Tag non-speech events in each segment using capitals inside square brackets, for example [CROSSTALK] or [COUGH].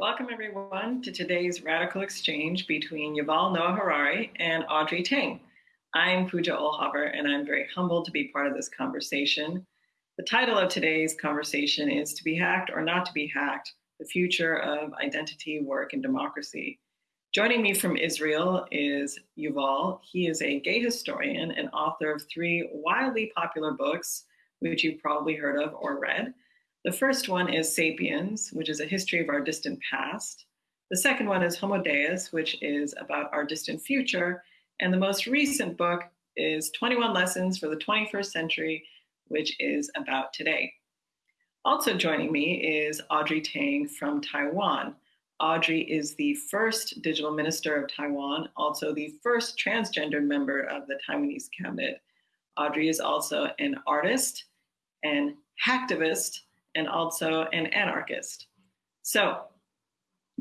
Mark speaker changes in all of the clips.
Speaker 1: Welcome everyone to today's radical exchange between Yuval Noah Harari and Audrey Tang. I'm Puja Ohlhaver and I'm very humbled to be part of this conversation. The title of today's conversation is To Be Hacked or Not to Be Hacked, the Future of Identity, Work, and Democracy. Joining me from Israel is Yuval. He is a gay historian and author of three wildly popular books, which you've probably heard of or read. The first one is Sapiens, which is a history of our distant past. The second one is Homo Deus, which is about our distant future. And the most recent book is 21 Lessons for the 21st Century, which is about today. Also joining me is Audrey Tang from Taiwan. Audrey is the first digital minister of Taiwan, also the first transgender member of the Taiwanese cabinet. Audrey is also an artist, an hacktivist, and also an anarchist. So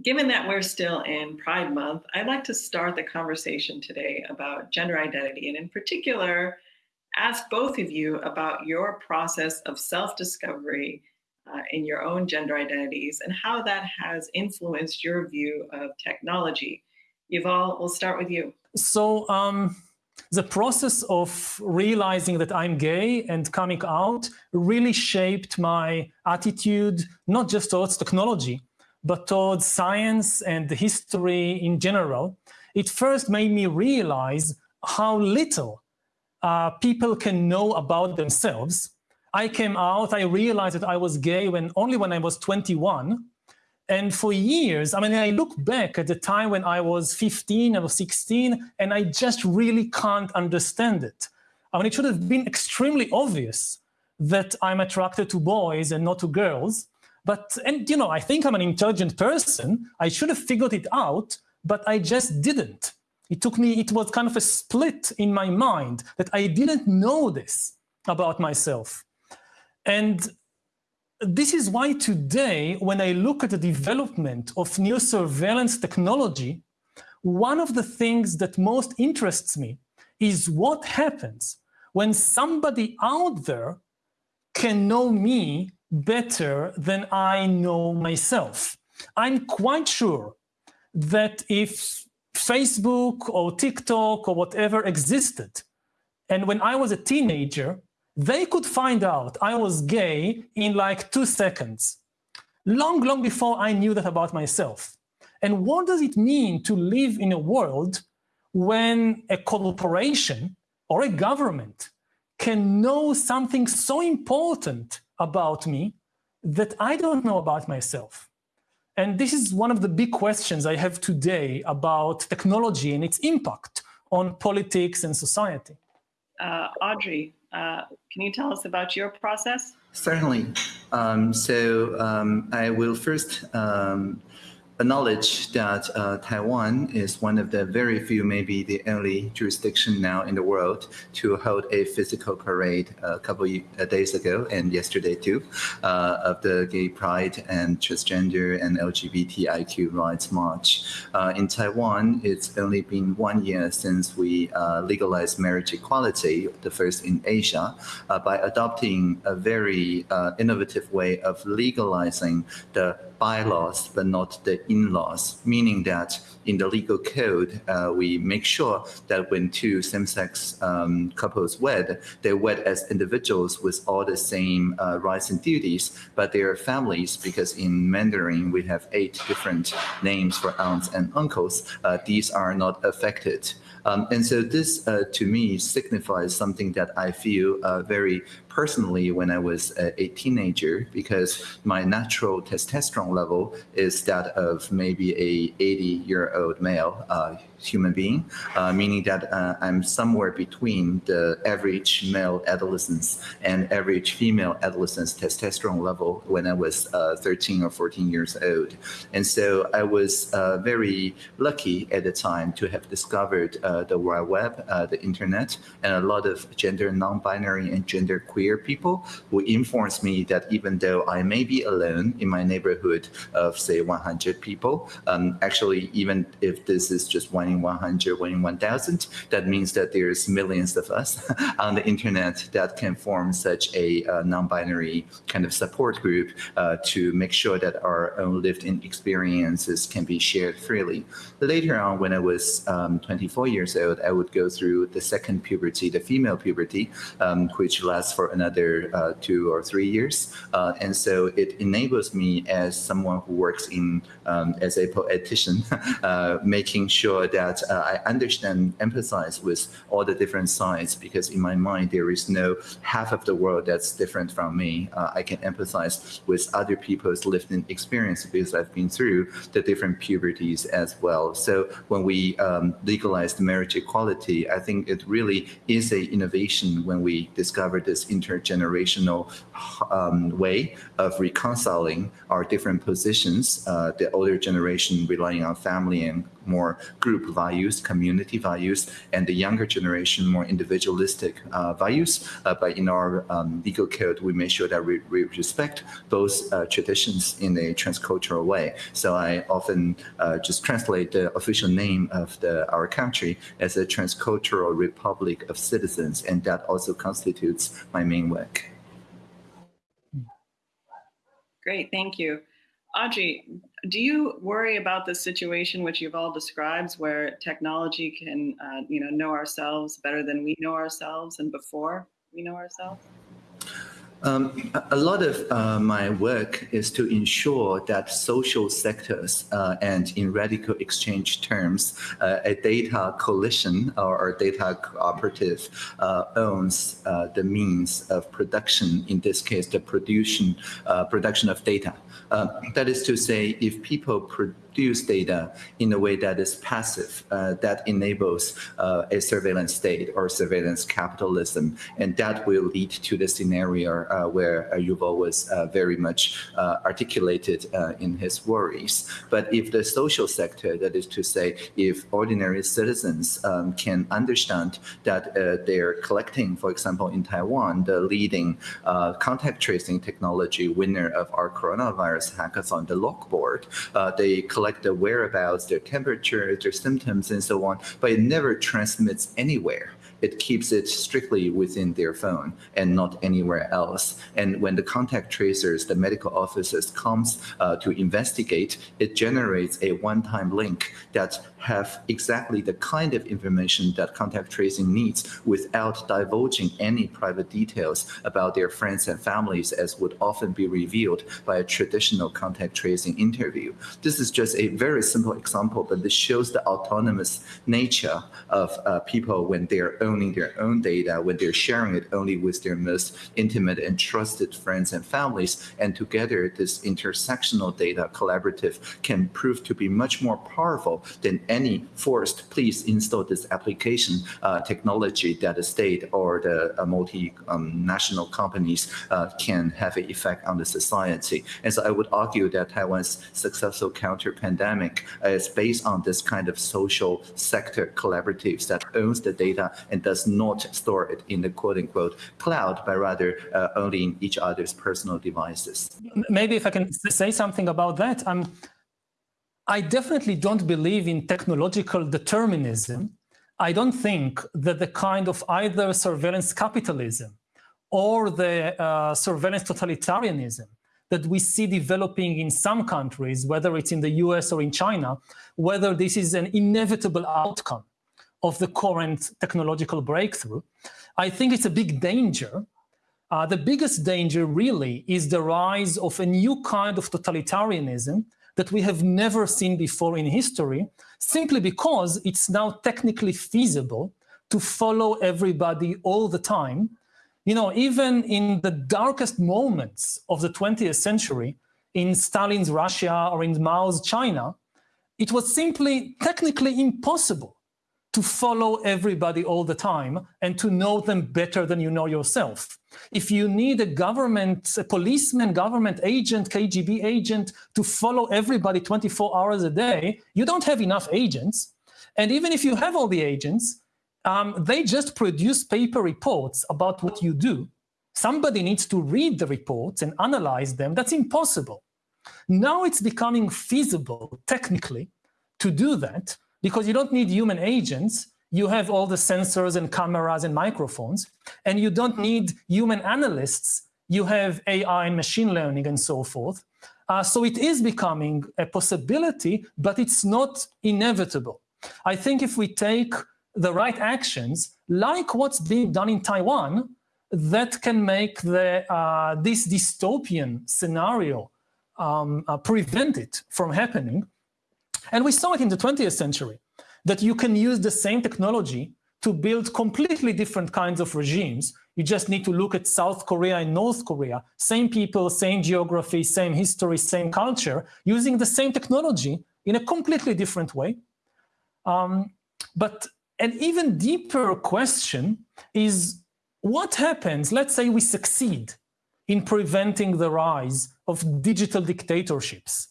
Speaker 1: given that we're still in Pride Month, I'd like to start the conversation today about gender identity, and in particular, ask both of you about your process of self-discovery uh, in your own gender identities and how that has influenced your view of technology. Yuval, we'll start with you.
Speaker 2: So um, the process of realizing that I'm gay and coming out really shaped my attitude, not just towards technology, but towards science and history in general. It first made me realize how little uh, people can know about themselves. I came out, I realized that I was gay when only when I was 21, and for years, I mean, I look back at the time when I was 15 or 16, and I just really can't understand it. I mean, it should have been extremely obvious that I'm attracted to boys and not to girls. But, and you know, I think I'm an intelligent person. I should have figured it out, but I just didn't. It took me, it was kind of a split in my mind that I didn't know this about myself. And this is why today, when I look at the development of new surveillance technology, one of the things that most interests me is what happens when somebody out there can know me better than I know myself. I'm quite sure that if Facebook or TikTok or whatever existed, and when I was a teenager, they could find out I was gay in like two seconds, long, long before I knew that about myself. And what does it mean to live in a world when a corporation or a government can know something so important about me that I don't know about myself? And this is one of the big questions I have today about technology and its impact on politics and society.
Speaker 1: Uh, Audrey, uh, can you tell us about your process?
Speaker 3: Certainly. Um, so um, I will first um, acknowledge that uh, Taiwan is one of the very few, maybe the only jurisdiction now in the world to hold a physical parade a couple of days ago and yesterday too uh, of the Gay Pride and Transgender and LGBTIQ rights march. Uh, in Taiwan, it's only been one year since we uh, legalized marriage equality, the first in Asia, uh, by adopting a very uh, innovative way of legalizing the bylaws, but not the in-laws, meaning that in the legal code, uh, we make sure that when two same-sex um, couples wed, they wed as individuals with all the same uh, rights and duties, but they are families because in Mandarin, we have eight different names for aunts and uncles. Uh, these are not affected. Um, and so this, uh, to me, signifies something that I feel uh, very personally when I was a, teenager because my natural testosterone level is that of maybe a 80 year old male uh, human being, uh, meaning that uh, I'm somewhere between the average male adolescence and average female adolescence testosterone level when I was uh, 13 or 14 years old. And so I was uh, very lucky at the time to have discovered uh, the World Web, the internet, and a lot of gender non-binary and gender queer people who informs me that even though I may be alone in my neighborhood of say 100 people, um, actually even if this is just one in 100, one in 1,000, that means that there's millions of us [LAUGHS] on the internet that can form such a uh, non-binary kind of support group uh, to make sure that our own lived-in experiences can be shared freely. Later on, when I was um, 24 years old, I would go through the second puberty, the female puberty, um, which lasts for another uh, two or three years. Uh, and so it enables me as someone who works in um, as a poetician, [LAUGHS] uh, making sure that uh, I understand, empathize with all the different sides, because in my mind, there is no half of the world that's different from me. I can empathize with other people's lived experience because I've been through the different puberties as well. So when we um, legalized marriage equality, I think it really is a innovation when we discover this intergenerational um, way of reconciling our different positions, uh, the older generation relying on family and more group values, community values, and the younger generation more individualistic uh, values. Uh, but in our um, legal code, we make sure that we, we respect both uh, traditions in a transcultural way. So I often just translate the official name of the, our country as a transcultural republic of citizens, and that also constitutes my main work.
Speaker 1: Great, thank you. Audrey, do you worry about the situation which Yuval describes where technology can, uh, you know, know ourselves better than we know ourselves and before we know ourselves?
Speaker 3: Um, a lot of uh, my work is to ensure that social sectors uh, and in radical exchange terms, uh, a data coalition or, a data cooperative uh, owns uh, the means of production, in this case, the production, uh, production of data. Uh, that is to say, if people produce data in a way that is passive, uh, that enables uh, a surveillance state or surveillance capitalism. And that will lead to the scenario uh, where uh, Yuval was uh, very much uh, articulated in his worries. But if the social sector, that is to say, if ordinary citizens um, can understand that they're collecting, for example, in Taiwan, the leading contact tracing technology winner of our coronavirus hackathon, the Logboard, they collect collect the whereabouts, their temperature, their symptoms, and so on, but it never transmits anywhere it keeps it strictly within their phone and not anywhere else. And when the contact tracers, the medical officers comes uh, to investigate, it generates a one-time link that have exactly the kind of information that contact tracing needs without divulging any private details about their friends and families as would often be revealed by a traditional contact tracing interview. This is just a very simple example, but this shows the autonomous nature of uh, people when they're owning their own data, when they're sharing it only with their most intimate and trusted friends and families. And together, this intersectional data collaborative can prove to be much more powerful than any forced, please install this application uh, technology that the state or the uh, multinational um, companies uh, can have an effect on the society. And so I would argue that Taiwan's successful counter-pandemic is based on this kind of social sector collaboratives that owns the data and does not store it in the quote-unquote cloud, but rather only in each other's personal devices.
Speaker 2: Maybe if I can say something about that, I'm I definitely don't believe in technological determinism. I don't think that the kind of either surveillance capitalism or the uh, surveillance totalitarianism that we see developing in some countries, whether it's in the US or in China, whether this is an inevitable outcome of the current technological breakthrough. I think it's a big danger. Uh, the biggest danger really is the rise of a new kind of totalitarianism that we have never seen before in history, simply because it's now technically feasible to follow everybody all the time. You know, even in the darkest moments of the 20th century, in Stalin's Russia or in Mao's China, it was simply technically impossible to follow everybody all the time and to know them better than you know yourself. If you need a government, a policeman, government agent, KGB agent to follow everybody 24 hours a day, you don't have enough agents. And even if you have all the agents, um, they just produce paper reports about what you do. somebody needs to read the reports and analyze them. That's impossible. Now it's becoming feasible, technically, to do that because you don't need human agents. You have all the sensors and cameras and microphones, and you don't need human analysts. You have AI and machine learning and so forth. Uh, so it is becoming a possibility, but it's not inevitable. I think if we take the right actions, like what's being done in Taiwan, that can make the, uh, this dystopian scenario um, uh, prevent it from happening. And we saw it in the 20th century, that you can use the same technology to build completely different kinds of regimes. You just need to look at South Korea and North Korea, same people, same geography, same history, same culture, using the same technology in a completely different way. Um, but an even deeper question is what happens, let's say we succeed in preventing the rise of digital dictatorships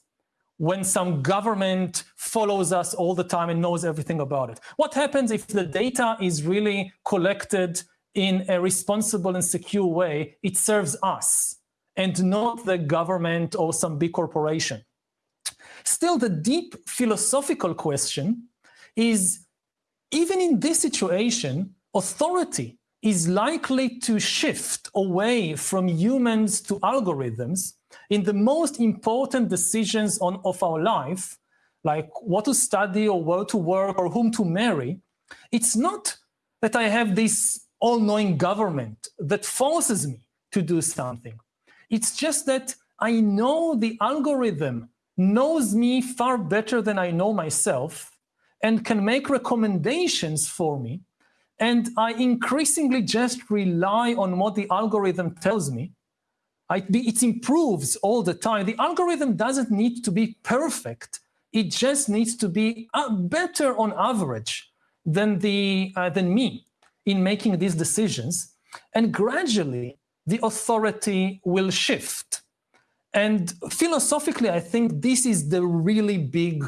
Speaker 2: when some government follows us all the time and knows everything about it? What happens if the data is really collected in a responsible and secure way? It serves us and not the government or some big corporation. Still, the deep philosophical question is, even in this situation, authority is likely to shift away from humans to algorithms in the most important decisions on, of our life, like what to study or where to work or whom to marry, it's not that I have this all-knowing government that forces me to do something. It's just that I know the algorithm knows me far better than I know myself and can make recommendations for me and I increasingly just rely on what the algorithm tells me. It improves all the time. The algorithm doesn't need to be perfect. It just needs to be uh, better on average than, the, uh, than me in making these decisions. And gradually, the authority will shift. And philosophically, I think this is the really big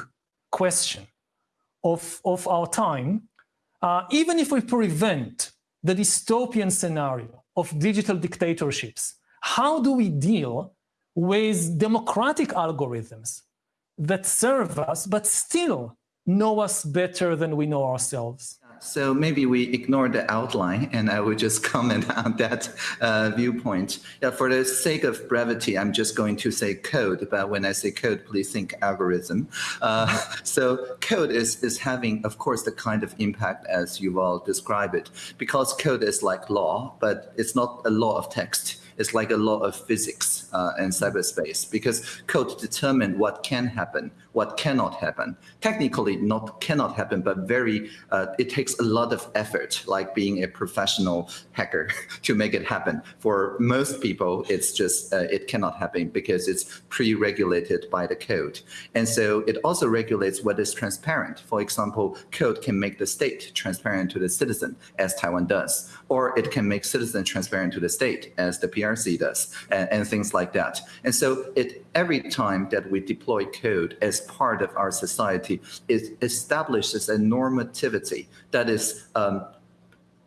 Speaker 2: question of, of our time uh, even if we prevent the dystopian scenario of digital dictatorships, how do we deal with democratic algorithms that serve us but still know us better than we know ourselves?
Speaker 3: So maybe we ignore the outline and I will just [LAUGHS] comment on that uh, viewpoint. Yeah, for the sake of brevity, I'm just going to say code, but when I say code, please think algorithm. Uh, [LAUGHS] so code is, is having, of course, the kind of impact as Yuval described it, because code is like law, but it's not a law of text it's like a law of physics uh, in cyberspace because code determine what can happen, what cannot happen. Technically, not cannot happen, but very uh, it takes a lot of effort, like being a professional hacker, [LAUGHS] to make it happen. For most people, it's just uh, it cannot happen because it's pre-regulated by the code, and so it also regulates what is transparent. For example, code can make the state transparent to the citizen, as Taiwan does, or it can make citizen transparent to the state, as the PRC does, and, and things like that. And so it every time that we deploy code as part of our society, it establishes a normativity that is um,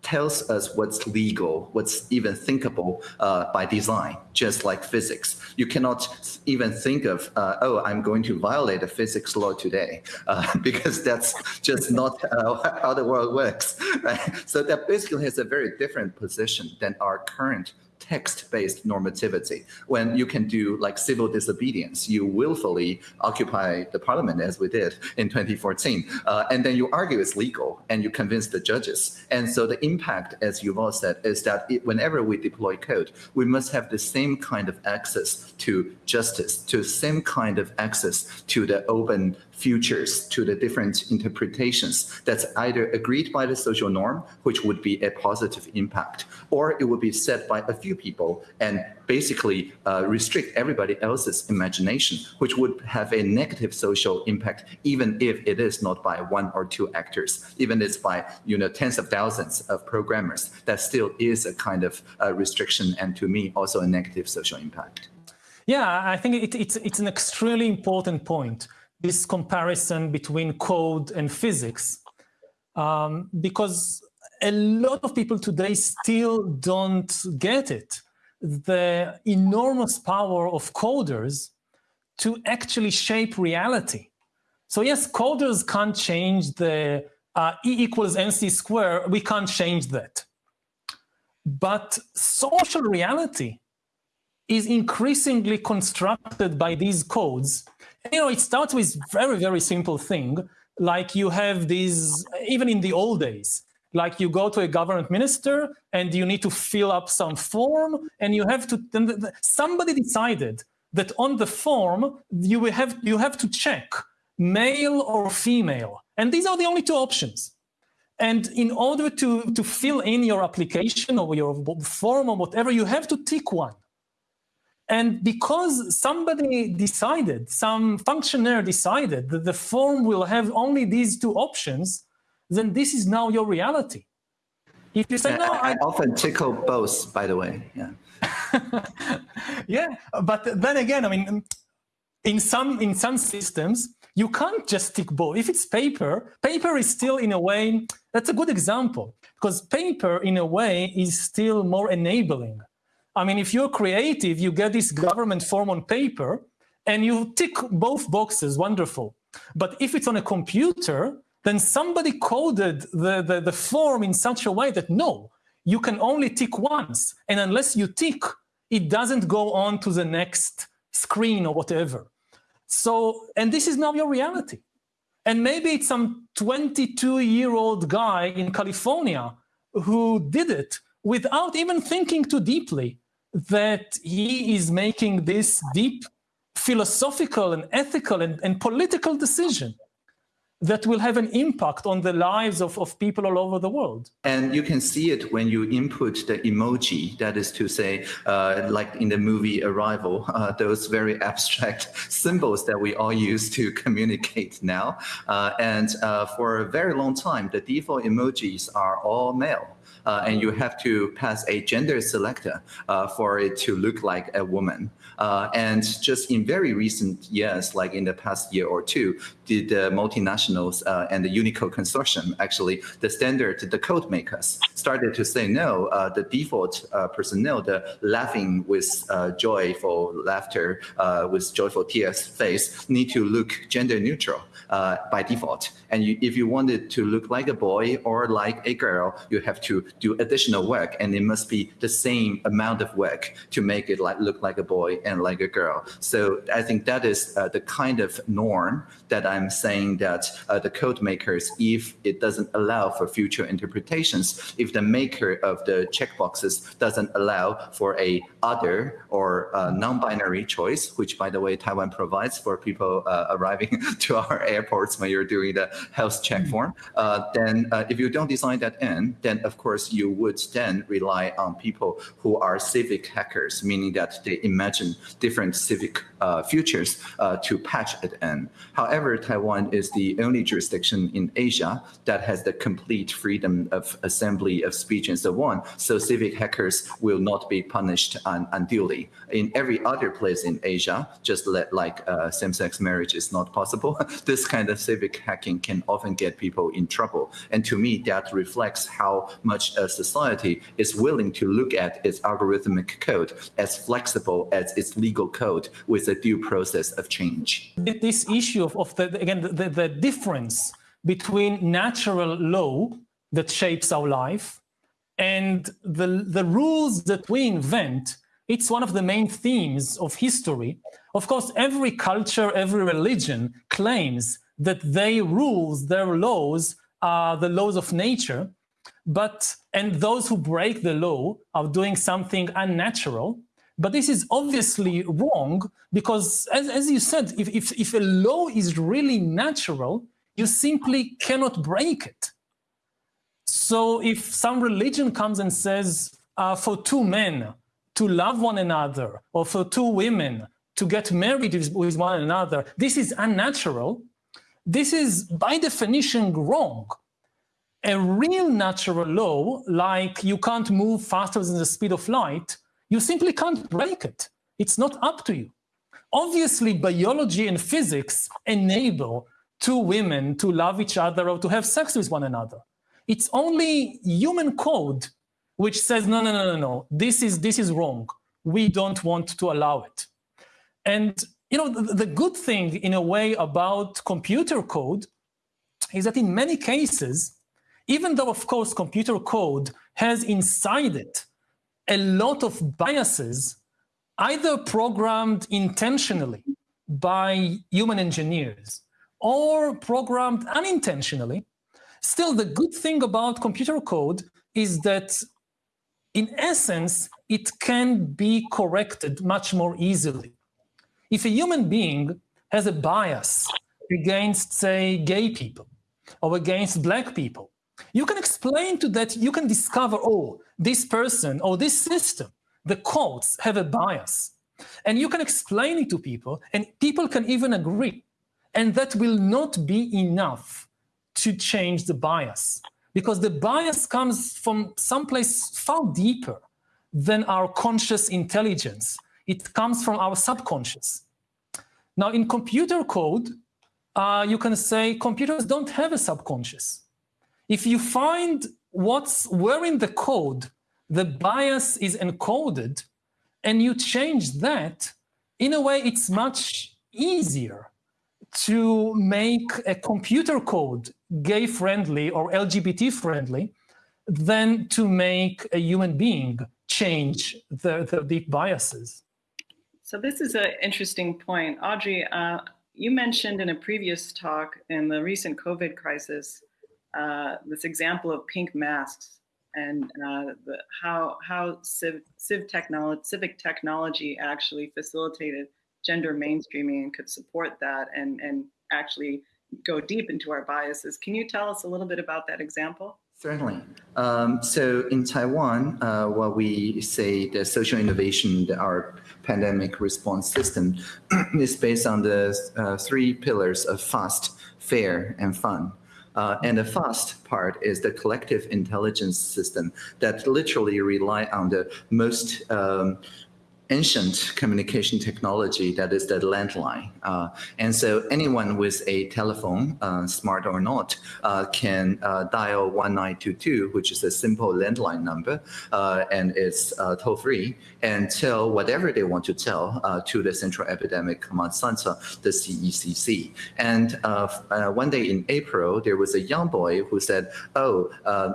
Speaker 3: tells us what's legal, what's even thinkable uh, by design, just like physics. You cannot even think of, uh, oh, I'm going to violate a physics law today, uh, [LAUGHS] because that's just not how the world works. [LAUGHS] Right? So that basically has a very different position than our current text-based normativity. When you can do like civil disobedience, you willfully occupy the parliament as we did in 2014, uh, and then you argue it's legal and you convince the judges. And so the impact, as Yuval said, is that it, whenever we deploy code, we must have the same kind of access to justice, to the same kind of access to the open futures to the different interpretations that's either agreed by the social norm, which would be a positive impact, or it would be set by a few people and basically uh, restrict everybody else's imagination, which would have a negative social impact, even if it is not by one or two actors, even if it's by you know tens of thousands of programmers, that still is a kind of uh, restriction and to me also a negative social impact.
Speaker 2: Yeah, I think it, it's, it's an extremely important point this comparison between code and physics um, because a lot of people today still don't get it. the enormous power of coders to actually shape reality. So yes, coders can't change the uh, E equals MC square, we can't change that. But social reality is increasingly constructed by these codes. You know, it starts with very, very simple thing, like you have these, even in the old days, like you go to a government minister and you need to fill up some form and you have to, somebody decided that on the form, you will have, you have to check male or female. And these are the only two options. And in order to, to fill in your application or your form or whatever, you have to tick one. And because somebody decided, some functionary decided that the form will have only these two options, then this is now your reality.
Speaker 3: If you say, no, I, I often tickle both, by the way. Yeah. [LAUGHS]
Speaker 2: yeah, but then again, I mean, in some in some systems, you can't just tick both. If it's paper, paper is still in a way, that's a good example, because paper in a way is still more enabling. I mean, if you're creative, you get this government form on paper and you tick both boxes, wonderful. But if it's on a computer, then somebody coded the, the, the form in such a way that no, you can only tick once. And unless you tick, it doesn't go on to the next screen or whatever. So, and this is now your reality. And maybe it's some 22 year old guy in California who did it without even thinking too deeply that he is making this deep philosophical and ethical and, and political decision that will have an impact on the lives of, of people all over the world.
Speaker 3: And you can see it when you input the emoji, that is to say, uh, like in the movie Arrival, [LAUGHS] uh, those very abstract [LAUGHS] symbols that we all use to [LAUGHS] communicate now. Uh, and uh, for a very long time, the default emojis are all male uh, and you have to pass a gender selector uh, for it to look like a woman. Uh, and just in very recent years, like in the past year or two, did the multinationals uh, and the Unicode consortium, actually, the standard, the code makers started to say, no, uh, the default uh, personnel, the laughing with joyful laughter, with joyful tears face, need to look gender neutral by default. And you, if you want it to look like a boy or like a girl, you have to do additional work, and it must be the same amount of work to make it like look like a boy and like a girl. So I think that is uh, the kind of norm that I'm saying that uh, the code makers, if it doesn't allow for future interpretations, if the maker of the checkboxes doesn't allow for a other or uh, non-binary choice, which by the way Taiwan provides for people uh, arriving [LAUGHS] to our airports when you're doing the health check mm-hmm. form, uh, then uh, if you don't design that in, then of course you would then rely on people who are civic hackers, meaning that they imagine different civic uh, futures uh, to patch it in. However, Taiwan is the only jurisdiction in Asia that has the complete freedom of assembly of speech and so on. So civic hackers will not be punished un unduly. In every other place in Asia, just let, like uh, same-sex marriage is not possible, [LAUGHS] this kind of civic hacking can often get people in trouble. And to me, that reflects how much a society is willing to look at its algorithmic code as flexible as its legal code with a due process of change.
Speaker 2: This issue of, of the, again, the, the difference between natural law that shapes our life and the, the rules that we invent, it's one of the main themes of history. Of course, every culture, every religion claims that their rules, their laws are the laws of nature, but and those who break the law are doing something unnatural. But this is obviously wrong because, as, as you said, if, if, if a law is really natural, you simply cannot break it. So if some religion comes and says uh, for two men to love one another or for two women to get married with one another, this is unnatural, this is by definition wrong. A real natural law, like you can't move faster than the speed of light, you simply can't break it. It's not up to you. Obviously, biology and physics enable two women to love each other or to have sex with one another. It's only human code which says, no, no, no, no, no, this is, this is wrong. we don't want to allow it. And you know, the, the good thing in a way about computer code is that in many cases, even though of course computer code has inside it a lot of biases, either programmed intentionally by human engineers or programmed unintentionally, still the good thing about computer code is that in essence, it can be corrected much more easily. If a human being has a bias against, say, gay people or against black people, you can explain to that, you can discover, oh, this person or this system, the courts have a bias. And you can explain it to people, and people can even agree. And that will not be enough to change the bias because the bias comes from someplace far deeper than our conscious intelligence. It comes from our subconscious. Now, in computer code, uh, you can say computers don't have a subconscious. If you find what's where in the code the bias is encoded and you change that, in a way, it's much easier to make a computer code gay friendly or LGBT friendly than to make a human being change the, the deep biases.
Speaker 1: So this is an interesting point. Audrey, uh, you mentioned in a previous talk in the recent COVID crisis, uh, this example of pink masks and uh, the, how, how civ, civ technology, civic technology actually facilitated gender mainstreaming and could support that and, and actually go deep into our biases. Can you tell us a little bit about that example?
Speaker 3: Certainly. Um, so in Taiwan, uh, what we say the social innovation, our pandemic response system [CLEARS THROAT] is based on the uh, three pillars of fast, fair, and fun. Uh, and the fast part is the collective intelligence system that literally rely on the most um, ancient communication technology that is the landline. Uh, and so anyone with a telephone, uh, smart or not, uh, can uh, dial 1922, which is a simple landline number, uh, and it's uh, toll free, and tell whatever they want to tell to the Central Epidemic Command Center, the CECC. And one day in April, there was a young boy who said, oh,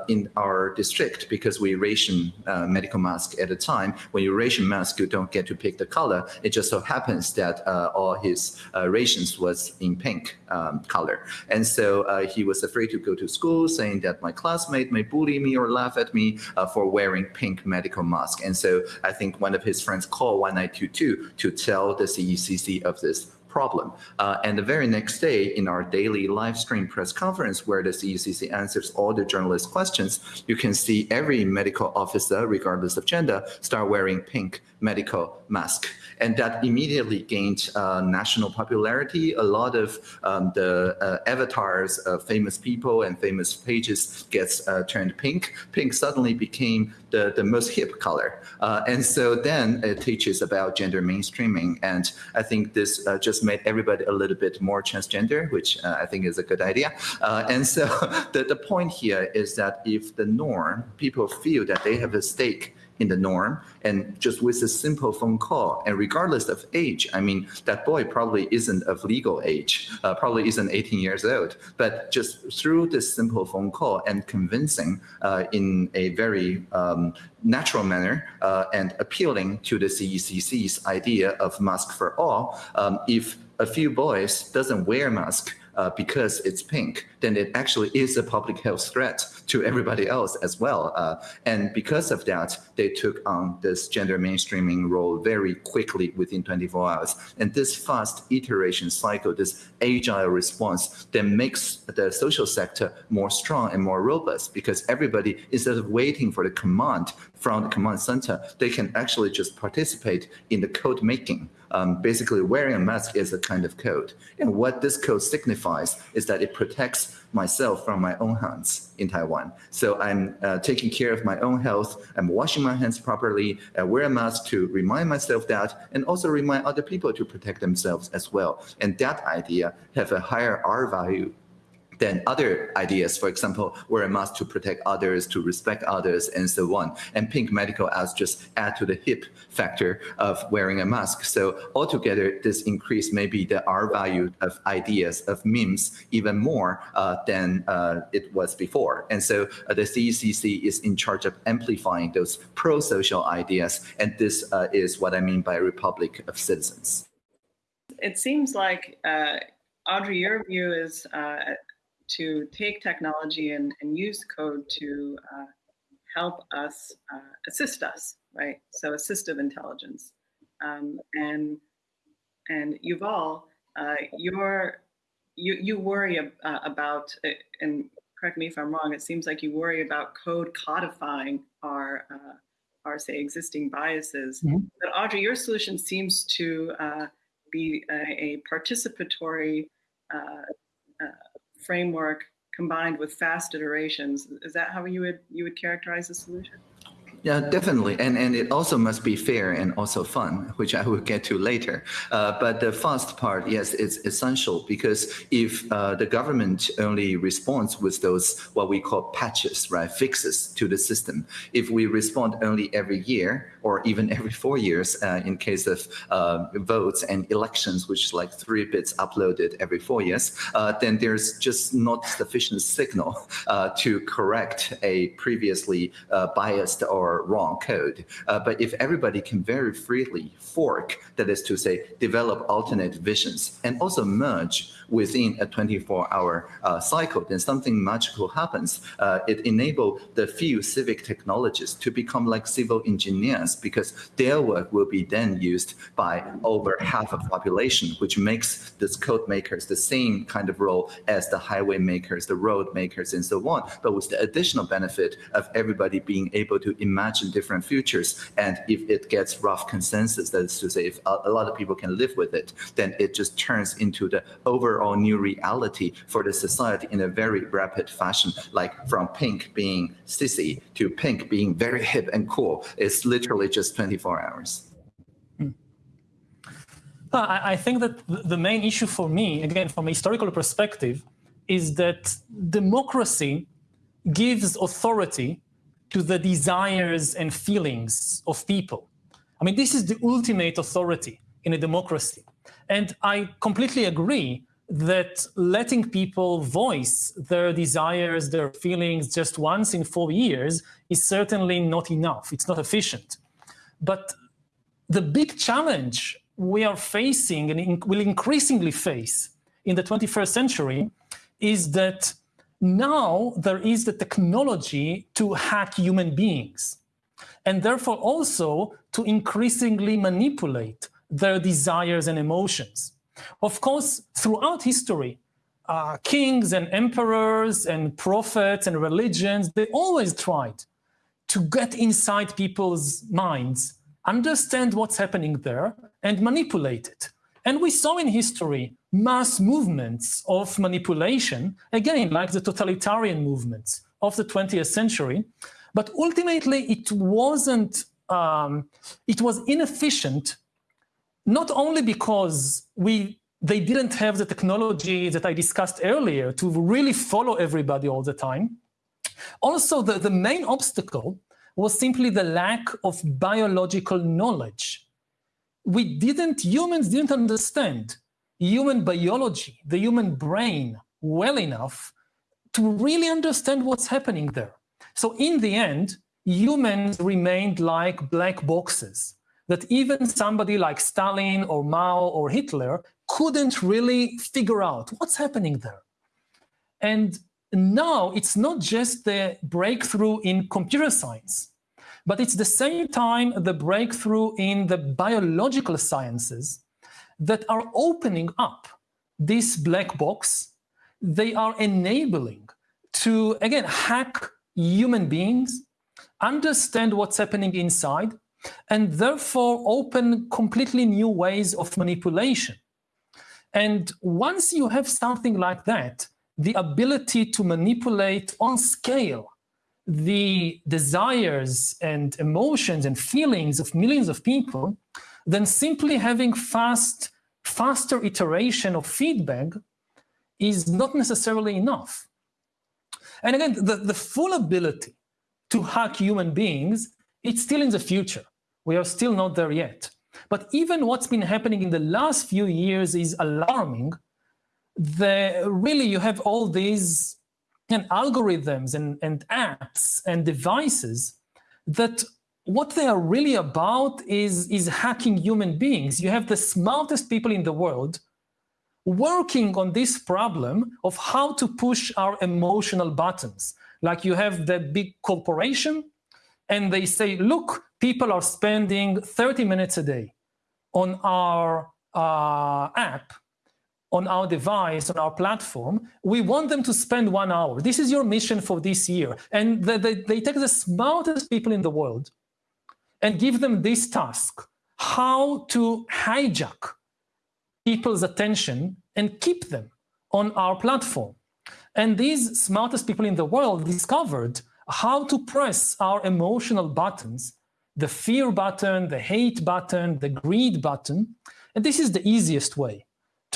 Speaker 3: in our district, because we ration medical masks at the time, when you ration mask, you don't don't get to pick the color. It just so happens that uh, all his uh, rations was in pink um, color. And so uh, he was afraid to go to school saying that my classmate may bully me or laugh at me uh, for wearing pink medical mask. And so I think one of his friends called 1922 to tell the CECC of this problem. Uh, and the very next day in our daily live stream press conference where the CECC answers all the journalist questions, you can see every medical officer, regardless of gender, start wearing pink medical mask. And that immediately gained uh, national popularity. A lot of um, the uh, avatars of famous people and famous pages gets uh, turned pink. Pink suddenly became the, the most hip color. Uh, and so then it teaches about gender mainstreaming. And I think this uh, just made everybody a little bit more transgender, which uh, I think is a good idea. Uh, and so [LAUGHS] the, the point here is that if the norm, people feel that they have a stake in the norm and just with a simple phone call. And regardless of age i mean that boy probably isn't of legal age uh, probably isn't 18 years old. But just through this simple phone call and convincing uh, in a very um, natural manner uh, and appealing to the cecc's idea of mask for all um, if a few boys doesn't wear mask uh, because it's pink, then it actually is a public health threat to everybody else as well. Uh, and because of that, they took on this gender mainstreaming role very quickly within 24 hours. And this fast iteration cycle, this agile response that makes the social sector more strong and more robust because everybody, instead of waiting for the command from the command center, they can actually just participate in the code making. Um, basically, wearing a mask is a kind of code. And what this code signifies is that it protects myself from my own hands in Taiwan. So I'm uh, taking care of my own health. I'm washing my hands properly. I wear a mask to remind myself that, and also remind other people to protect themselves as well. And that idea have a higher R value than other ideas. For example, wear a mask to protect others, to respect others, and so on. And pink medical as just add to the hip factor of wearing a mask. So altogether, this increase maybe the R value of ideas of memes even more uh, than uh, it was before. And so uh, the CECC is in charge of amplifying those pro-social ideas. And this uh, is what I mean by republic of citizens.
Speaker 1: It seems like uh, Audrey, your view is uh, to take technology and, and use code to uh, help us, uh, assist us, right? So assistive intelligence. Um, and, and Yuval, uh, you're, you, you worry ab uh, about, uh, and correct me if I'm wrong, it seems like you worry about code codifying our, uh, our say, existing biases. Mm -hmm. But Audrey, your solution seems to be a, a participatory framework combined with fast iterations. Is that how you would you would characterize the solution?
Speaker 3: Yeah, definitely. And, and it also must be fair and also fun, which I will get to later. Uh, but the fast part, yes, it's essential because if uh, the government only responds with those what we call patches, right, fixes to the system, if we respond only every year or even every four years uh, in case of uh, votes and elections, which is like three bits uploaded every four years, uh, then there's just not sufficient signal uh, to correct a previously biased or wrong code. Uh, but if everybody can very freely fork, that is to say, develop alternate visions and also merge within a 24-hour uh, cycle, then something magical happens. Uh, it enables the few civic technologists to become like civil engineers because their work will be then used by over half of the population, which makes these code makers the same kind of role as the highway makers, the road makers, and so on, but with the additional benefit of everybody being able to imagine different futures. And if it gets rough consensus, that is to say, if a lot of people can live with it, then it just turns into the overall new reality for the society in a very rapid fashion, like from pink being sissy to pink being very hip and cool. It's literally just 24 hours. Hmm.
Speaker 2: I think that the main issue for me, again, from a historical perspective, is that democracy gives authority to the desires and feelings of people. I mean, this is the ultimate authority in a democracy. And I completely agree that letting people voice their desires, their feelings just once in four years is certainly not enough. It's not efficient. But the big challenge we are facing and will increasingly face in the 21st century is that now there is the technology to hack human beings and therefore also to increasingly manipulate their desires and emotions. Of course, throughout history, uh, kings and emperors and prophets and religions, they always tried to get inside people's minds, understand what's happening there, and manipulate it. And we saw in history mass movements of manipulation, again, like the totalitarian movements of the 20th century. But ultimately, it wasn't, um, it was inefficient not only because we they didn't have the technology that I discussed earlier to really follow everybody all the time. Also, the, the main obstacle was simply the lack of biological knowledge. We didn't, humans didn't understand human biology, the human brain, well enough to really understand what's happening there. So in the end, humans remained like black boxes that even somebody like Stalin or Mao or Hitler couldn't really figure out what's happening there. And now it's not just the breakthrough in computer science, but it's the same time the breakthrough in the biological sciences that are opening up this black box. They are enabling to, again, hack human beings, understand what's happening inside, and therefore open completely new ways of manipulation. And once you have something like that, the ability to manipulate on scale the desires and emotions and feelings of millions of people, then simply having fast, faster iteration of feedback is not necessarily enough. And again, the, the full ability to hack human beings, it's still in the future. We are still not there yet. But even what's been happening in the last few years is alarming. The, really, you have all these and algorithms and, and apps and devices that what they are really about is, is hacking human beings. You have the smartest people in the world working on this problem of how to push our emotional buttons. Like you have the big corporation and they say, look, people are spending 30 minutes a day on our uh, app, on our device, on our platform. We want them to spend one hour. This is your mission for this year. And they, they, take the smartest people in the world and give them this task, how to hijack people's attention and keep them on our platform. And these smartest people in the world discovered how to press our emotional buttons, the fear button, the hate button, the greed button. And this is the easiest way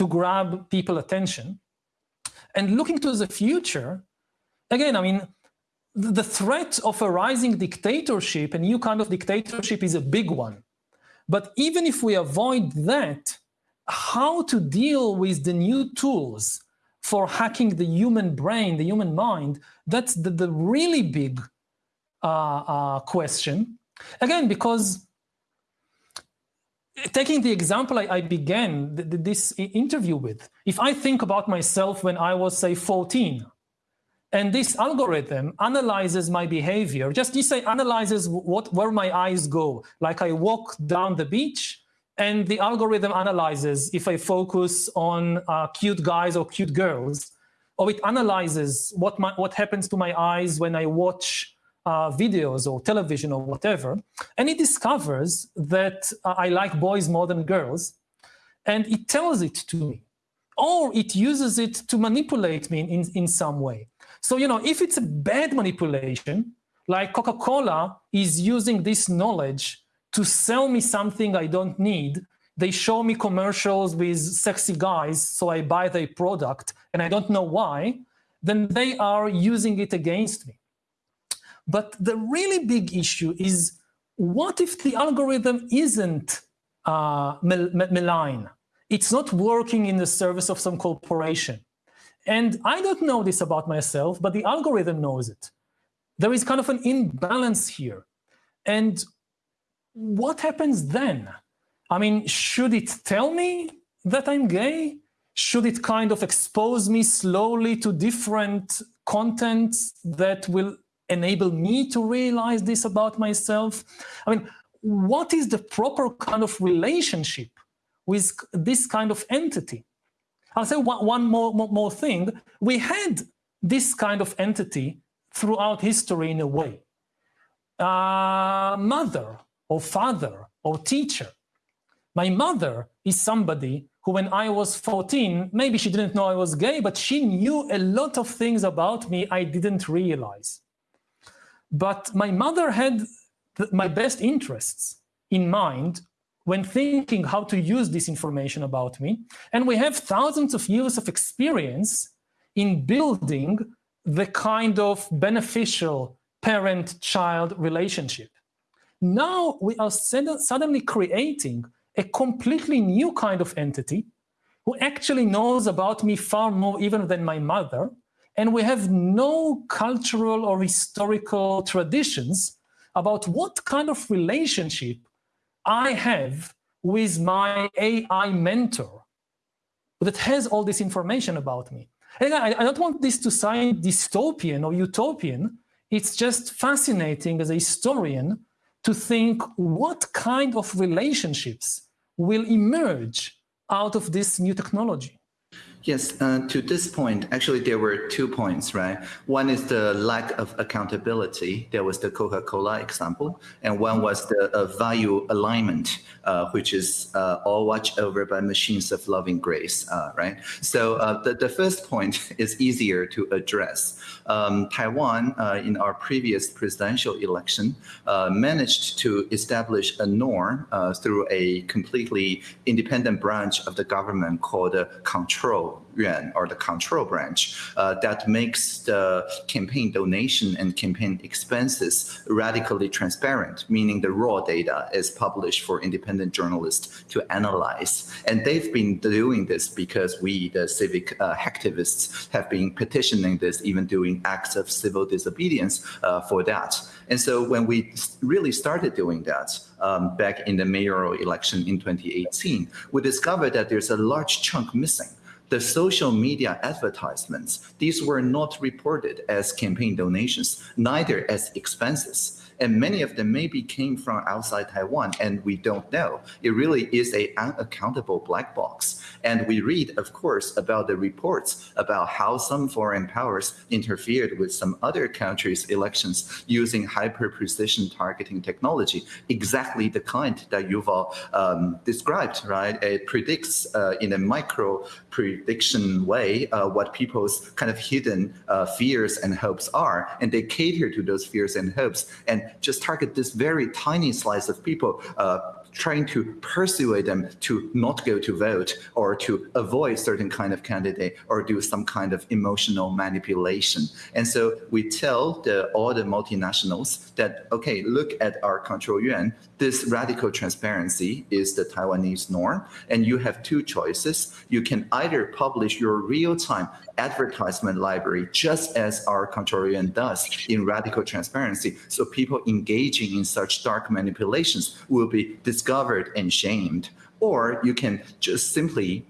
Speaker 2: to grab people attention. And looking to the future, again, I mean, the threat of a rising dictatorship, a new kind of dictatorship is a big one. But even if we avoid that, how to deal with the new tools for hacking the human brain, the human mind, that's the, the really big uh, uh, question. Again, because taking the example I, I began th this interview with, if I think about myself when I was, say, 14, and this algorithm analyzes my behavior, just you say analyzes what where my eyes go, like I walk down the beach, and the algorithm analyzes if I focus on uh, cute guys or cute girls, or it analyzes what, my, what happens to my eyes when I watch uh, videos or television or whatever, and it discovers that uh, I like boys more than girls, and it tells it to me, or it uses it to manipulate me in, in some way. So, you know, if it's a bad manipulation, like Coca-Cola is using this knowledge to sell me something I don't need. They show me commercials with sexy guys, so I buy their product, and I don't know why, then they are using it against me. But the really big issue is, what if the algorithm isn't uh, malign? It's not working in the service of some corporation. And I don't know this about myself, but the algorithm knows it. There is kind of an imbalance here. And what happens then? I mean, should it tell me that I'm gay? Should it kind of expose me slowly to different content that will enable me to realize this about myself? I mean, what is the proper kind of relationship with this kind of entity? I'll say one, one more, more, more thing. We had this kind of entity throughout history in a way. Uh, mother or father or teacher. My mother is somebody who when I was 14, maybe she didn't know I was gay, but she knew a lot of things about me I didn't realize. But my mother had my best interests in mind when thinking how to use this information about me. And we have thousands of years of experience in building the kind of beneficial parent-child relationship. Now we are suddenly creating a completely new kind of entity who actually knows about me far more even than my mother. And we have no cultural or historical traditions about what kind of relationship I have with my AI mentor that has all this information about me. And I, I don't want this to sound dystopian or utopian. It's just fascinating as a historian to think what kind of relationships will emerge out of this new technology.
Speaker 3: Yes, uh, to this point, actually, there were two points, right? One is the lack of accountability. There was the Coca-Cola example, and one was the uh, value alignment, uh, which is uh, all watched over by machines of loving grace, uh, right? So uh, the, the first point [LAUGHS] is easier to address. Um, Taiwan, in our previous presidential election, managed to establish a norm through a completely independent branch of the government called control yuan or the control branch uh, that makes the campaign donation and campaign expenses radically transparent, meaning the raw data is published for independent journalists to analyze. And they've been doing this because we, the civic uh, activists, have been petitioning this, even doing acts of civil disobedience uh, for that. And so when we really started doing that um, back in the mayoral election in 2018, we discovered that there's a large chunk missing the social media advertisements, these were not reported as campaign donations, neither as expenses and many of them maybe came from outside Taiwan and we don't know. It really is a unaccountable black box. And we read, of course, about the reports about how some foreign powers interfered with some other countries' elections using hyper-precision targeting technology, exactly the kind that Yuval um, described, right? It predicts uh, in a micro prediction way uh, what people's kind of hidden uh, fears and hopes are, and they cater to those fears and hopes and just target this very tiny slice of people uh, trying to persuade them to not go to vote or to avoid certain kind of candidate or do some kind of emotional manipulation. And so we tell the, all the multinationals that, okay, look at our control yuan. This radical transparency is the Taiwanese norm. And you have two choices. You can either publish your real-time advertisement library, just as our control yuan does in radical transparency. So people engaging in such dark manipulations will be discovered and shamed. Or you can just simply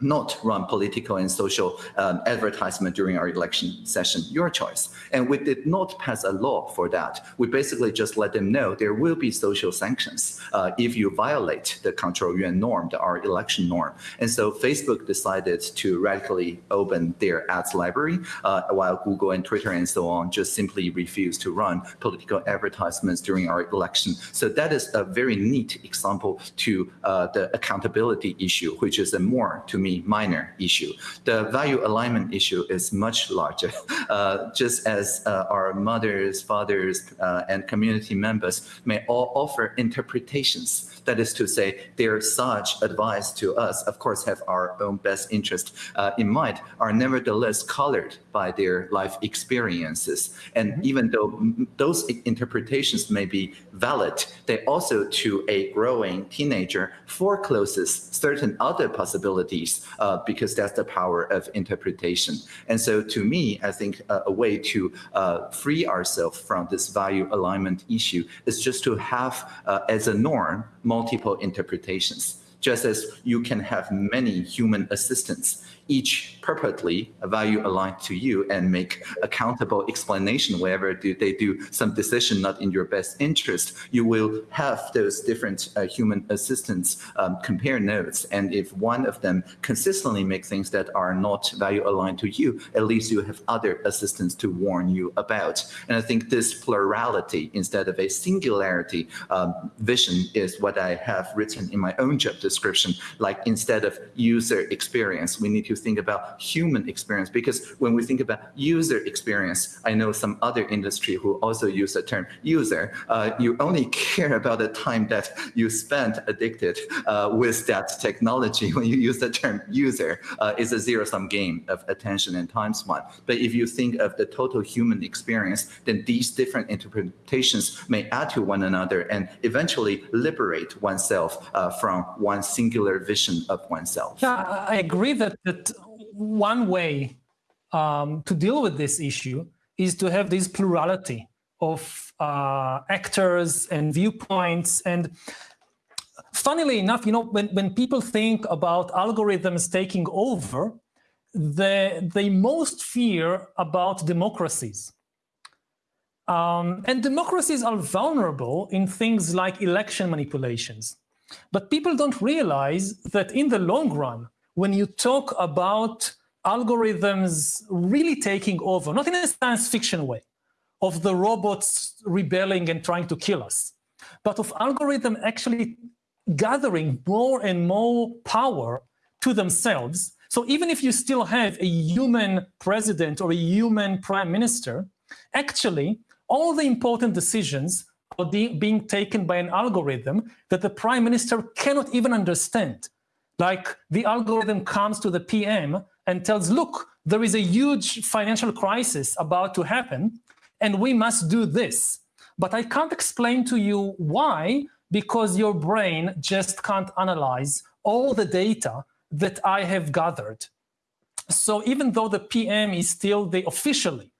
Speaker 3: not run political and social um, advertisement during our election session, your choice. And we did not pass a law for that. We basically just let them know there will be social sanctions uh, if you violate the control yuan norm, the, our election norm. And so Facebook decided to radically open their ads library, uh, while Google and Twitter and so on just simply refused to run political advertisements during our election. So that is a very neat example to uh, the accountability issue, which is a more, to me, me minor issue. The value alignment issue is much larger. [LAUGHS] Uh, just as uh, our mothers, fathers, uh, and community members may all offer interpretations that is to say, their such advice to us, of course, have our own best interest uh, in mind, are nevertheless colored by their life experiences. And mm-hmm. even though those interpretations may be valid, they also, to a growing teenager, forecloses certain other possibilities uh, because that's the power of interpretation. And so to me, I think uh, a way to uh, free ourselves from this value alignment issue is just to have uh, as a norm multiple interpretations, just as you can have many human assistants each purportedly value aligned to you and make accountable explanation wherever do they do some decision not in your best interest, you will have those different uh, human assistants um, compare notes. And if one of them consistently make things that are not value aligned to you, at least you have other assistants to warn you about. And I think this plurality instead of a singularity um, vision is what I have written in my own job description. Like instead of user experience, we need to think about human experience because when we think about user experience, I know some other industry who also use the term user. Uh, you only [LAUGHS] care about the time that you spent addicted uh, with that technology. [LAUGHS] When you use the term user, uh, it's a zero-sum game of attention and time spent. But if you think of the total human experience, then these different interpretations may add to one another and eventually liberate oneself uh, from one singular vision of oneself.
Speaker 2: Yeah, I agree that, that one way um, to deal with this issue is to have this plurality of uh, actors and viewpoints. And funnily enough, you know, when, when people think about algorithms taking over, they, they most fear about democracies. Um, and democracies are vulnerable in things like election manipulations. But people don't realize that in the long run, when you talk about algorithms really taking over, not in a science fiction way, of the robots rebelling and trying to kill us, but of algorithm actually gathering more and more power to themselves. So even if you still have a human president or a human prime minister, actually all the important decisions are being taken by an algorithm that the prime minister cannot even understand like the algorithm comes to the PM and tells, look, there is a huge financial crisis about to happen, and we must do this. But I can't explain to you why, because your brain just can't analyze all the data that I have gathered. So even though the PM is still the officially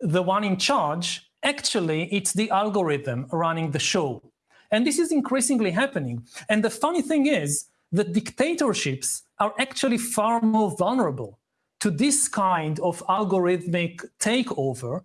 Speaker 2: the one in charge, actually it's the algorithm running the show. And this is increasingly happening. And the funny thing is that dictatorships are actually far more vulnerable to this kind of algorithmic takeover.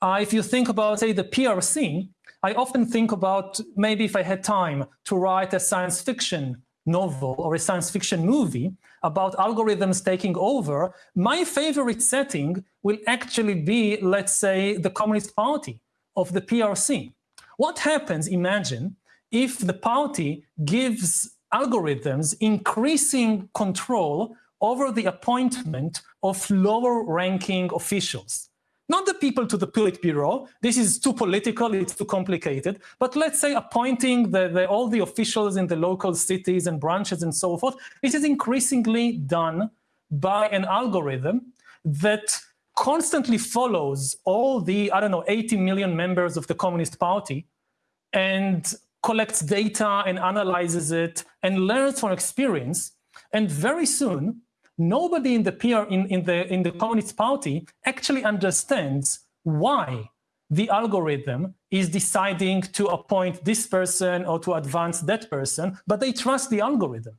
Speaker 2: Uh, if you think about, say, the PRC, I often think about maybe if I had time to write a science fiction novel or a science fiction movie about algorithms taking over, my favorite setting will actually be, let's say, the Communist Party of the PRC. What happens, imagine, if the party gives algorithms increasing control over the appointment of lower ranking officials? not the people to the Politburo. This is too political, it's too complicated. But let's say appointing the, the, all the officials in the local cities and branches and so forth. This is increasingly done by an algorithm that constantly follows all the, I don't know, 80 million members of the Communist Party and collects data and analyzes it and learns from experience. And very soon, nobody in the PR in, in the in the Communist Party actually understands why the algorithm is deciding to appoint this person or to advance that person, but they trust the algorithm.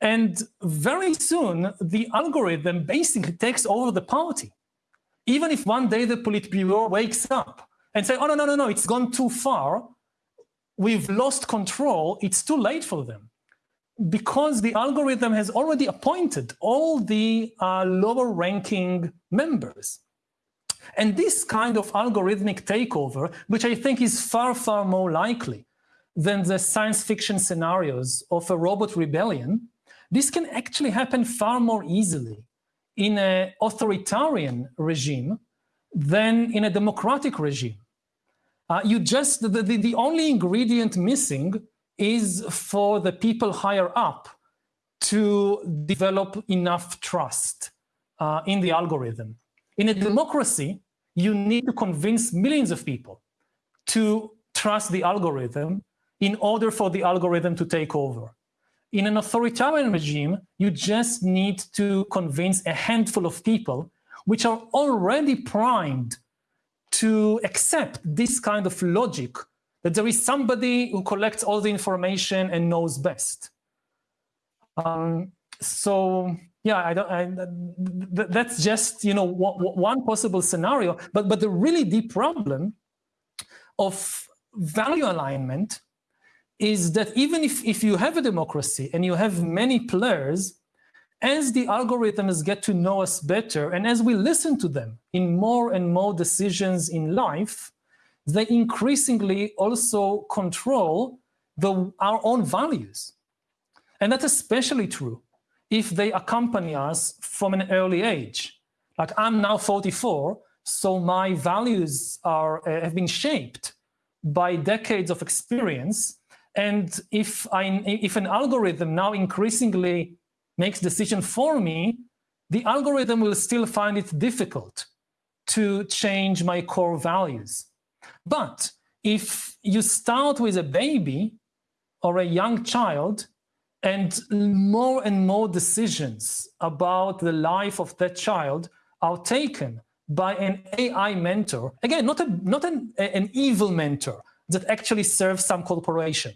Speaker 2: And very soon, the algorithm basically takes over the party. Even if one day the Politburo wakes up and say, oh, no, no, no, no, it's gone too far. We've lost control. It's too late for them because the algorithm has already appointed all the uh, lower ranking members. And this kind of algorithmic takeover, which I think is far, far more likely than the science fiction scenarios of a robot rebellion, this can actually happen far more easily in an authoritarian regime than in a democratic regime. Uh, you just, the, the, the only ingredient missing is for the people higher up to develop enough trust uh, in the algorithm. In a democracy, you need to convince millions of people to trust the algorithm in order for the algorithm to take over. In an authoritarian regime, you just need to convince a handful of people which are already primed to accept this kind of logic that there is somebody who collects all the information and knows best. Um, so yeah, I don't. I, that's just you know one possible scenario. But but the really deep problem of value alignment is that even if if you have a democracy and you have many players, as the algorithms get to know us better and as we listen to them in more and more decisions in life, they increasingly also control the, our own values. And that's especially true if they accompany us from an early age. Like I'm now 44, so my values are, uh, have been shaped by decades of experience. And if, I, if an algorithm now increasingly makes decision for me, the algorithm will still find it difficult to change my core values. But if you start with a baby or a young child and more and more decisions about the life of that child are taken by an AI mentor, again, not, a, not an, an evil mentor that actually serves some corporation,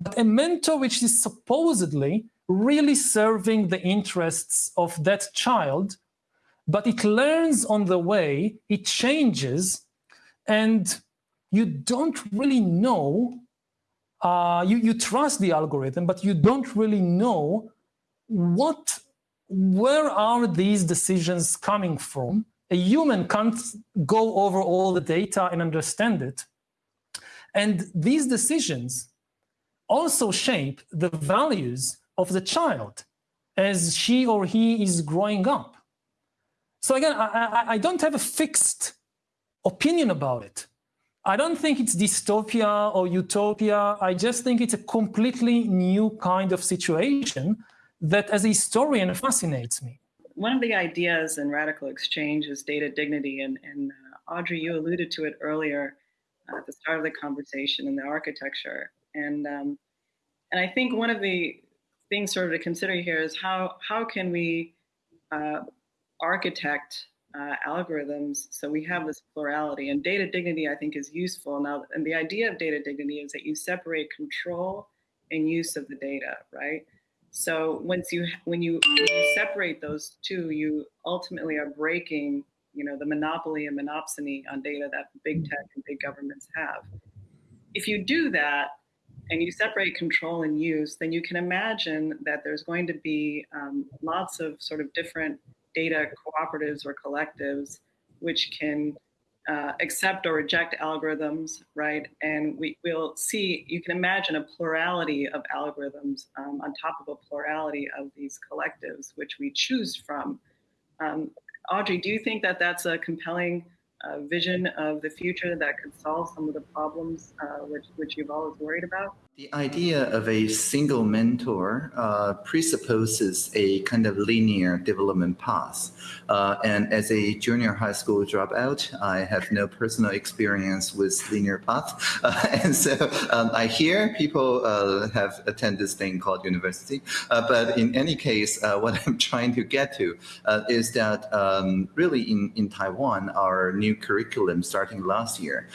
Speaker 2: but a mentor which is supposedly really serving the interests of that child, but it learns on the way, it changes, and you don't really know, uh, you, you trust the algorithm, but you don't really know what, where are these decisions coming from? A human can't go over all the data and understand it. And these decisions also shape the values of the child as she or he is growing up. So again, I, I, don't have a fixed opinion about it. I don't think it's dystopia or utopia. I just think it's a completely new kind of situation that as a historian fascinates me.
Speaker 1: one of the ideas in radical exchange is data dignity, and, and uh, Audrey, you alluded to it earlier uh, at the start of the conversation in the architecture, and um, and I think one of the things sort of to consider here is how how can we uh, architect uh, algorithms so we have this plurality? And data dignity I think is useful. Now and the idea of data dignity is that you separate control and use of the data right? So once you when you, when you separate those two you ultimately are breaking you know the monopoly and monopsony on data that big tech and big governments have. If you do that and you separate control and use, then you can imagine that there's going to be um, lots of sort of different data cooperatives or collectives which can uh, accept or reject algorithms, right? And we will see, you can imagine a plurality of algorithms um, on top of a plurality of these collectives, which we choose from. Um, Audrey, do you think that that's a compelling uh, vision of the future that could solve some of the problems uh, which, which you've always worried about?
Speaker 3: The idea of a single mentor uh, presupposes a kind of linear development path. Uh, and as a junior high school dropout, I have no personal experience with linear path. [LAUGHS] Uh, and so um, I hear people uh, have attended this thing called university. Uh, but in any case, uh, what [LAUGHS] I'm trying to get to is that um, really in, in Taiwan, our new curriculum starting last year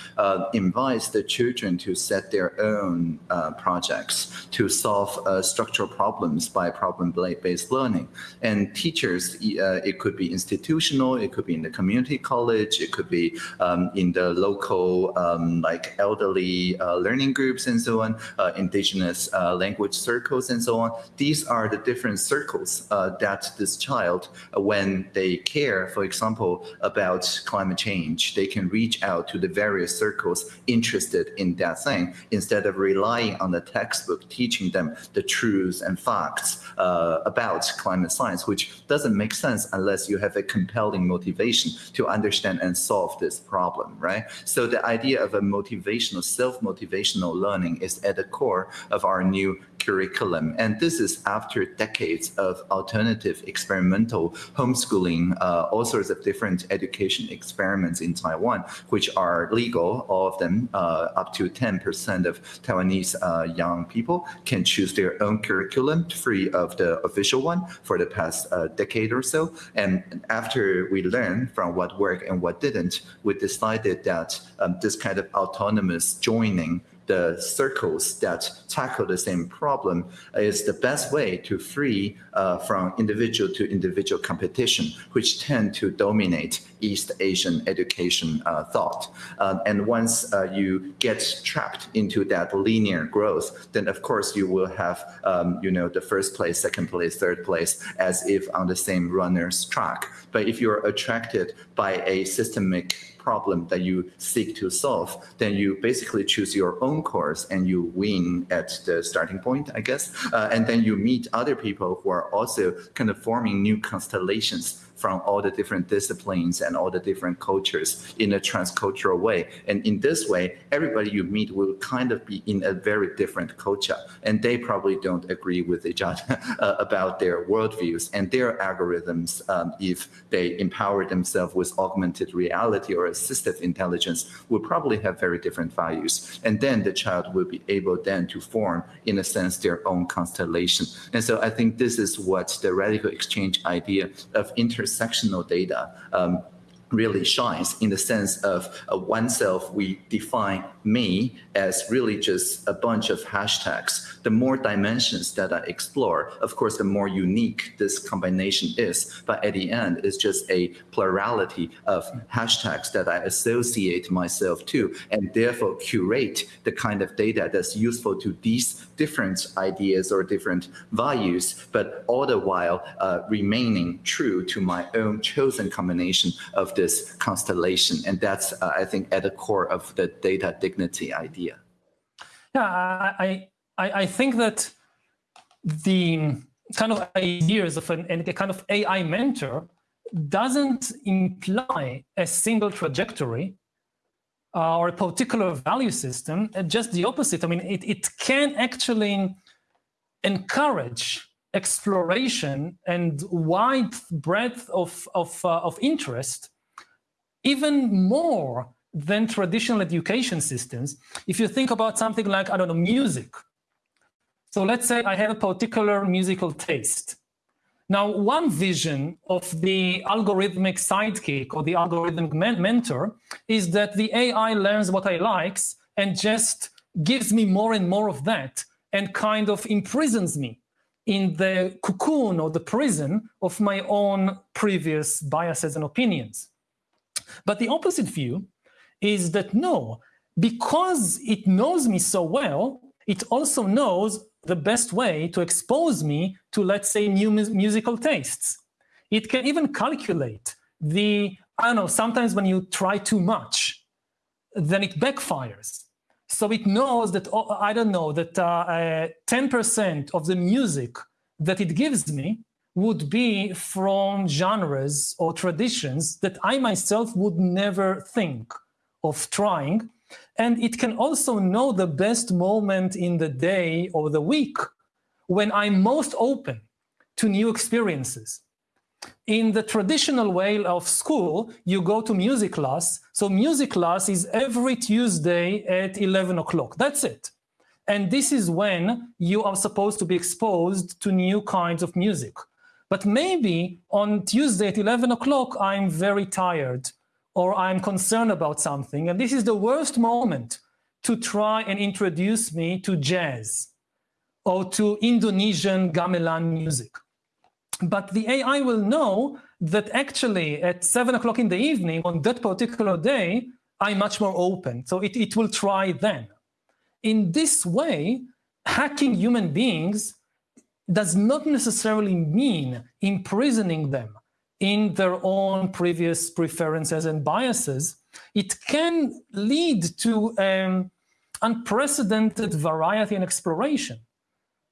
Speaker 3: invites the children to set their own projects to solve uh, structural problems by problem-based learning. And teachers, uh, it could be institutional, it could be in the community college, it could be um, in the local um, like elderly uh, learning groups and so on, uh, indigenous uh, language circles and so on. These are the different circles uh, that this child, when they care, for example, about climate change, they can reach out to the various circles interested in that thing instead of relying on the textbook teaching them the truths and facts uh, about climate science, which doesn't make sense unless you have a compelling motivation to understand and solve this problem, right? So the idea of a motivational, self-motivational learning is at the core of our new curriculum. And this is after decades of alternative experimental homeschooling, uh, all sorts of different education experiments in Taiwan, which are legal, all of them, uh, up to 10% of Taiwanese uh, young people can choose their own curriculum free of the official one for the past uh, decade or so. And after we learned from what worked and what didn't, we decided that um, this kind of autonomous joining the circles that tackle the same problem is the best way to free uh, from individual to individual competition, which tend to dominate East Asian education uh, thought. Uh, and once uh, you get trapped into that linear growth, then of course you will have, um, you know, the first place, second place, third place, as if on the same runner's track. But if you're attracted by a systemic problem that you seek to solve, then you basically choose your own course and you win at the starting point, I guess. Uh, and then you meet other people who are also kind of forming new constellations from all the different disciplines and all the different cultures in a transcultural way. And in this way, everybody you meet will kind of be in a very different culture. And they probably don't agree with each other [LAUGHS] uh, about their worldviews and their algorithms. Um, if they empower themselves with augmented reality or assistive intelligence, will probably have very different values. And then the child will be able then to form, in a sense, their own constellation. And so I think this is what the radical exchange idea of inter intersectional data um, really shines in the sense of uh, oneself, we define me as really just a bunch of hashtags. The more dimensions that I explore, of course, the more unique this combination is. But at the end, it's just a plurality of hashtags that I associate myself to and therefore curate the kind of data that's useful to these different ideas or different values, but all the while uh, remaining true to my own chosen combination of this constellation. And that's, uh, I think, at the core of the data dignity idea.
Speaker 2: Yeah, I, I, I think that the kind of ideas of an, a kind of AI mentor doesn't imply a single trajectory uh, or a particular value system, uh, just the opposite. I mean, it, it can actually encourage exploration and wide breadth of, of, uh, of interest, even more than traditional education systems. If you think about something like, I don't know, music. So let's say I have a particular musical taste. Now, one vision of the algorithmic sidekick or the algorithmic men mentor is that the AI learns what I likes and just gives me more and more of that and kind of imprisons me in the cocoon or the prison of my own previous biases and opinions. But the opposite view is that no, because it knows me so well, it also knows the best way to expose me to, let's say, new mu musical tastes. It can even calculate the, I don't know, sometimes when you try too much, then it backfires. So it knows that, oh, I don't know, that 10% uh, uh, of the music that it gives me would be from genres or traditions that I myself would never think of trying. And it can also know the best moment in the day or the week when I'm most open to new experiences. In the traditional way of school, you go to music class. So music class is every Tuesday at 11 o'clock. That's it. And this is when you are supposed to be exposed to new kinds of music. But maybe on Tuesday at 11 o'clock, I'm very tired or I'm concerned about something. And this is the worst moment to try and introduce me to jazz or to Indonesian gamelan music. But the AI will know that actually at seven o'clock in the evening on that particular day, I'm much more open. So it, it will try then. In this way, hacking human beings does not necessarily mean imprisoning them in their own previous preferences and biases, it can lead to um, unprecedented variety and exploration.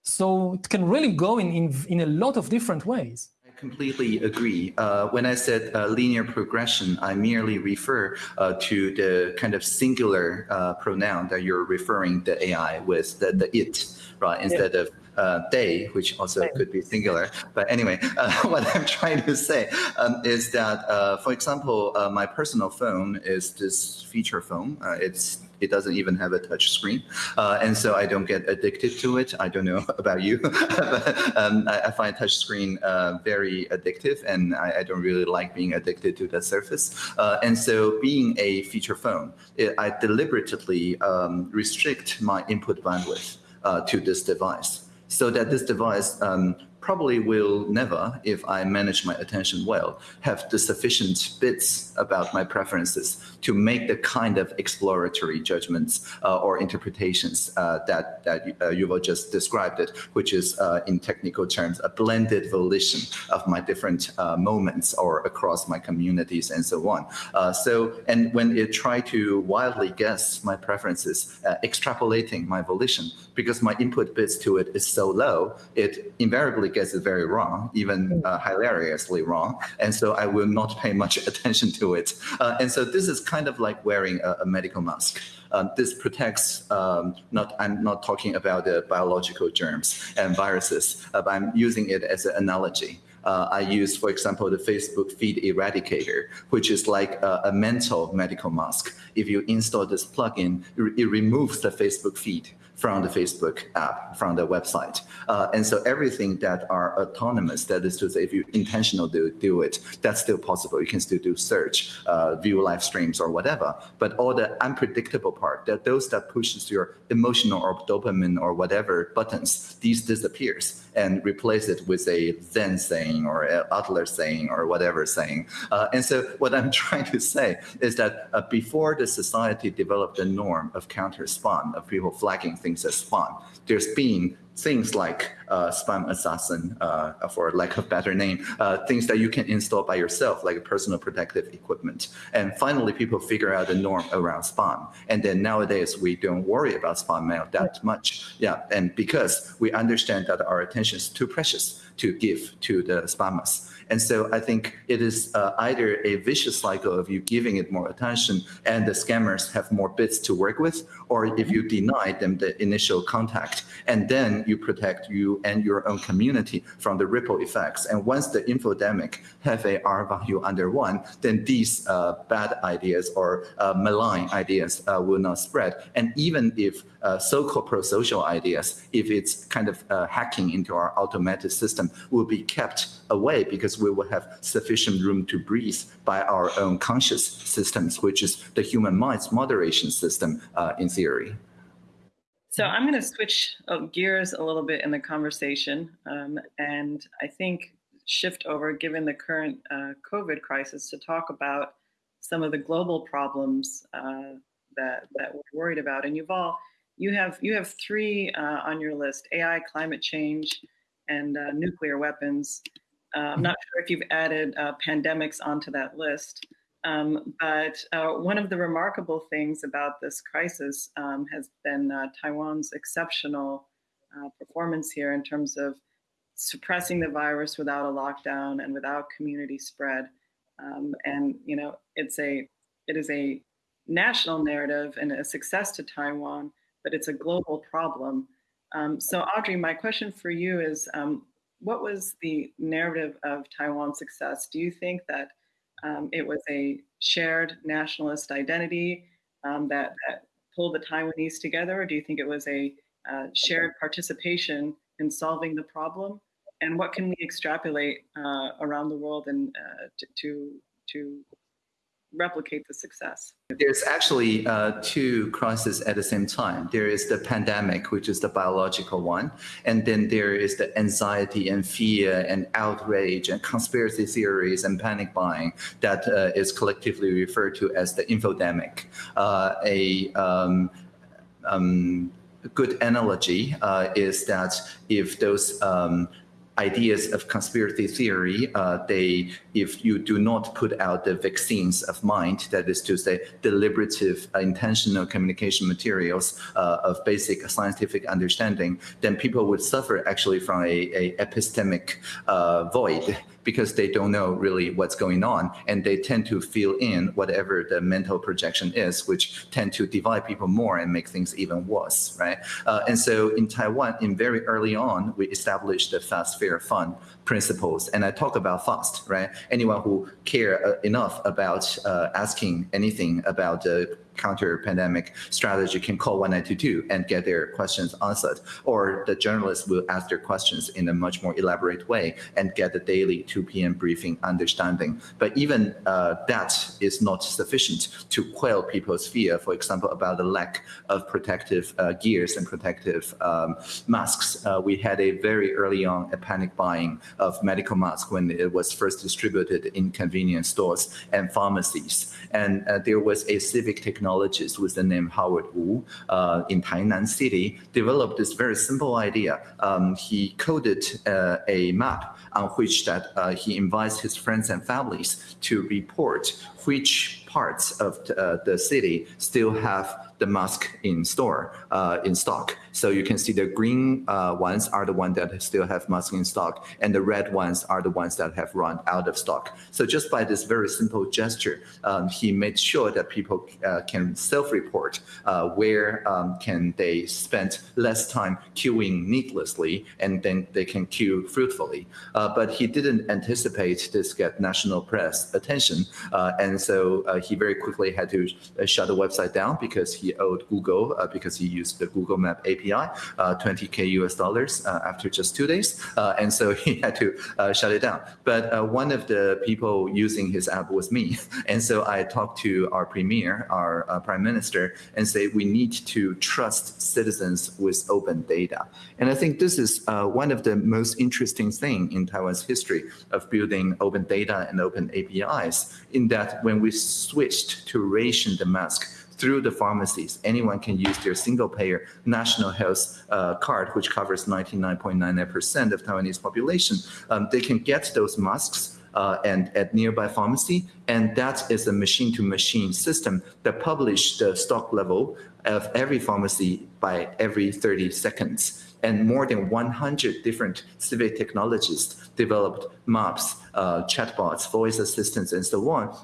Speaker 2: So it can really go in, in, in a lot of different ways
Speaker 3: I completely agree. Uh, when I said uh, linear progression, I merely refer uh, to the kind of singular uh, pronoun that you're referring the AI with, the, the it, right, instead yeah. of uh, they, which also could be singular. But anyway, uh, [LAUGHS] what I'm trying to say um, is that, uh, for example, uh, my personal phone is this feature phone. Uh, it's it doesn't even have a touch screen. Uh, and so I don't get addicted to it. I don't know [LAUGHS] about you, [LAUGHS] but um, I, I, find touch screen uh, very addictive and I, I, don't really like being addicted to the surface. Uh, and so being a feature phone, it, I deliberately um, restrict my input bandwidth to this device so that this device um, probably will never, if I manage my attention well, have the sufficient bits about my preferences to make the kind of exploratory judgments uh, or interpretations uh, that, that uh, Yuval just described it, which is uh, in technical terms, a blended volition of my different uh, moments or across my communities and so on. Uh, so, and when it try to wildly guess my preferences, extrapolating my volition, because my input bits to it is so low, it invariably gets it very wrong, even mm. uh, hilariously wrong. And so I will not pay much [LAUGHS] attention to it. Uh, and so this is kind of like wearing a, a medical mask. Um, this protects, um, not, I'm not talking about the biological germs and viruses, uh, but I'm using it as an analogy. Uh, I use, for example, the Facebook feed eradicator, which is like a, a, mental medical mask. If you install this plugin, it removes the Facebook feed from the Facebook app, from the website. Uh, and so everything that are autonomous, that is to say, if you intentionally do, do it, that's still possible. You can still do search, uh, view live streams or whatever. But all the unpredictable part, that those that pushes your emotional or dopamine or whatever buttons, these disappears and replace it with a Zen saying or a Adler saying or whatever saying. Uh, and so what I'm [LAUGHS] trying to say is that uh, before the society developed the norm of counter spam, of people flagging things as spam, there's been things like uh, SpamAssassin, uh, for lack of better name, uh, things that you can install by yourself, like personal protective equipment. And finally, people figure out the norm around spam. And then nowadays, we don't worry about spam mail that much. Yeah, and because we understand that our attention is too precious to give to the spammers. And so I think it is uh, either a vicious cycle of you giving it more attention and the scammers have more bits to work with, or if you deny them the initial contact and then you protect you and your own community from the ripple effects. And once the infodemic have a R value under one, then these uh, bad ideas or uh, malign ideas uh, will not spread. And even if uh, so-called pro-social ideas, if it's kind of uh, hacking into our automatic system, will be kept away because we will have sufficient room to breathe by our own conscious systems, which is the human mind's moderation system uh, in theory.
Speaker 1: So I'm going to switch uh, gears a little bit in the conversation, um, and I think shift over, given the current uh, COVID crisis, to talk about some of the global problems uh, that that we're worried about. And Yuval, you have you have three uh, on your list: AI, climate change, and uh, nuclear weapons. Uh, I'm not sure if you've added pandemics onto that list. Um, but uh, one of the remarkable things about this crisis um, has been uh, Taiwan's exceptional uh, performance here in terms of suppressing the virus without a lockdown and without community spread. Um, and you know, it's a it is a national narrative and a success to Taiwan, but it's a global problem. Um, so, Audrey, my question for you is, um, what was the narrative of Taiwan's success? Do you think that um, it was a shared nationalist identity um, that, that, pulled the Taiwanese together, or do you think it was a uh, shared participation in solving the problem? And what can we extrapolate uh, around the world and uh, to, to replicate the success?
Speaker 3: There's actually uh, two crises at the same time. There is the pandemic, which is the biological one, and then there is the anxiety and fear and outrage and conspiracy theories and panic buying that uh, is collectively referred to as the infodemic. Uh, a um, um, good analogy uh, is that if those um, ideas of conspiracy theory, uh, they, if you do not put out the vaccines of mind, that is to say, deliberative, uh, intentional communication materials uh, of basic scientific understanding, then people would suffer actually from a, a epistemic uh, void because they don't know really what's going on and they tend to fill in whatever the mental projection is, which tend to divide people more and make things even worse, right? Uh, and so in Taiwan, in very early on, we established the fast, fair, fun principles. And I talk about fast, right? Anyone who care uh, enough about uh, asking anything about the counter pandemic strategy can call 1922 and get their questions answered. Or the journalists will ask their questions in a much more elaborate way and get the daily 2 p.m. briefing understanding. But even uh, that is not sufficient to quell people's fear, for example, about the lack of protective uh, gears and protective um, masks. Uh, we had a very early on a panic buying of medical masks when it was first distributed in convenience stores and pharmacies. And uh, there was a civic technologist with the name Howard Wu uh, in Tainan City developed this very simple idea. Um, he coded uh, a map on which that uh, he invites his friends and families to report which parts of uh, the city still have the mask in store, uh, in stock. So you can see the green uh, ones are the ones that still have mask in stock, and the red ones are the ones that have run out of stock. So just by this very simple gesture, um, he made sure that people uh, can self-report uh, where um, can they spend less time queuing needlessly, and then they can queue fruitfully. Uh, but he didn't anticipate this get national press attention, uh, and so he very quickly had to shut the website down because he owed Google uh, because he used the Google Map API, 20k uh, US dollars uh, after just two days, uh, and so [LAUGHS] he had to uh, shut it down. But uh, one of the people using his app was me, [LAUGHS] and so I talked to our premier, our prime minister, and say we need to trust citizens with open data. And I think this is one of the most interesting thing in Taiwan's history of building open data and open APIs, in that when we switched to ration the mask through the pharmacies. Anyone can use their single payer national health uh, card, which covers 99.99% of Taiwanese population. Um, they can get those masks uh, and at nearby pharmacy. And that is a machine to machine system that publish the stock level of every pharmacy by every 30 seconds. And more than 100 different civic technologists developed maps, uh, chatbots, voice assistants, and so on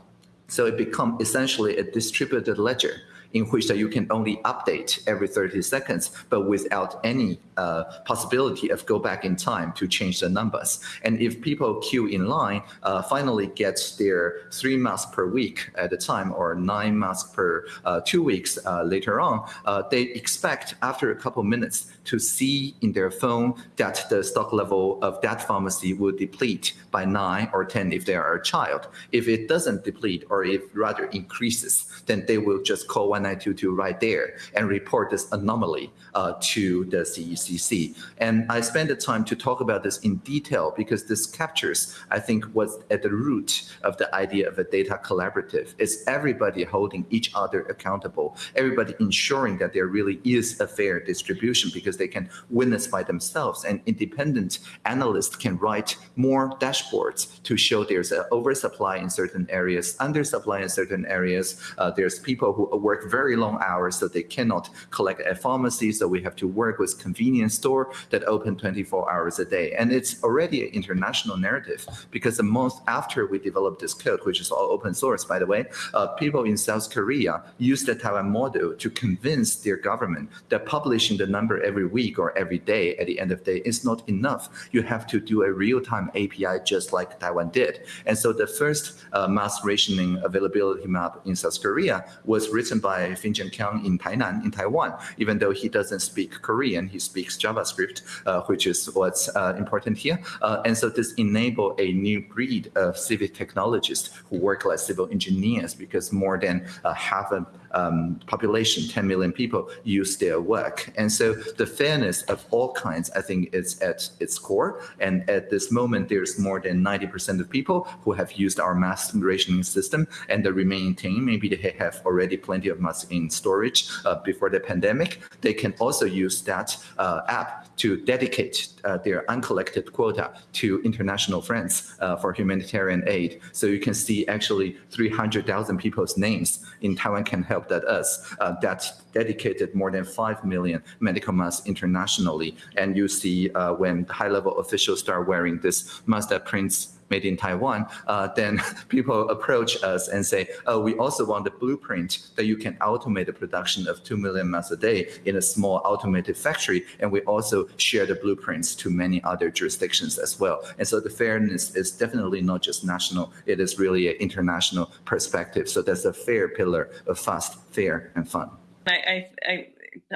Speaker 3: so it becomes essentially a distributed ledger in which that you can only update every 30 seconds, but without any uh, possibility of go back in time to change the numbers. And if people queue in line, uh, finally get their three masks per week at a time or nine masks per uh, two weeks uh, later on, uh, they expect after a couple minutes to see in their phone that the stock level of that pharmacy will deplete by nine or 10 if they are a child. If it doesn't deplete or if rather increases, then they will just call 1922 right there and report this anomaly uh, to the CECC. And I spent the time to talk about this in detail because this captures, I think, what's at the root of the idea of a data collaborative. It's everybody holding each other accountable, everybody ensuring that there really is a fair distribution because they can witness by themselves and independent analysts can write more dashboards to show there's an oversupply in certain areas, undersupply in certain areas. Uh, there's people who work very long hours so they cannot collect at pharmacies so we have to work with convenience store that open 24 hours a day. And it's already an international narrative because the month after we developed this code, which is all open source, by the way, uh, people in South Korea use the Taiwan model to convince their government that publishing the number every week or every day at the end of the day is not enough. You have to do a real-time API just like Taiwan did. And so the first uh, mass rationing availability map in South Korea was written by Finjon Kiang in Tainan, in Taiwan, even though he doesn't doesn't speak Korean, he speaks JavaScript, uh, which is what's uh, important here. Uh, and so this enable a new breed of civic technologists who work like civil engineers because more than half a um, population, 10 million people, use their work. And so the fairness of all kinds, I think, is at its core. And at this moment, there's more than 90% of people who have used our mass rationing system, and the remaining 10, maybe they have already plenty of mass in storage uh, before the pandemic. They can also use that uh, app to dedicate uh, their uncollected quota to international friends uh, for humanitarian aid. So you can see actually 300,000 people's names in Taiwan can help that us uh, that dedicated more than 5 million medical masks internationally. And you see uh, when high-level officials start wearing this mask that prints made in Taiwan, uh, then [LAUGHS] people approach us and say, oh, we also want the blueprint that you can automate the production of 2 million masks a day in a small automated factory. And we also share the blueprints to many other jurisdictions as well. And so the fairness is definitely not just national, it is really an international perspective. So that's a fair pillar of fast, fair, and fun.
Speaker 1: I, I, I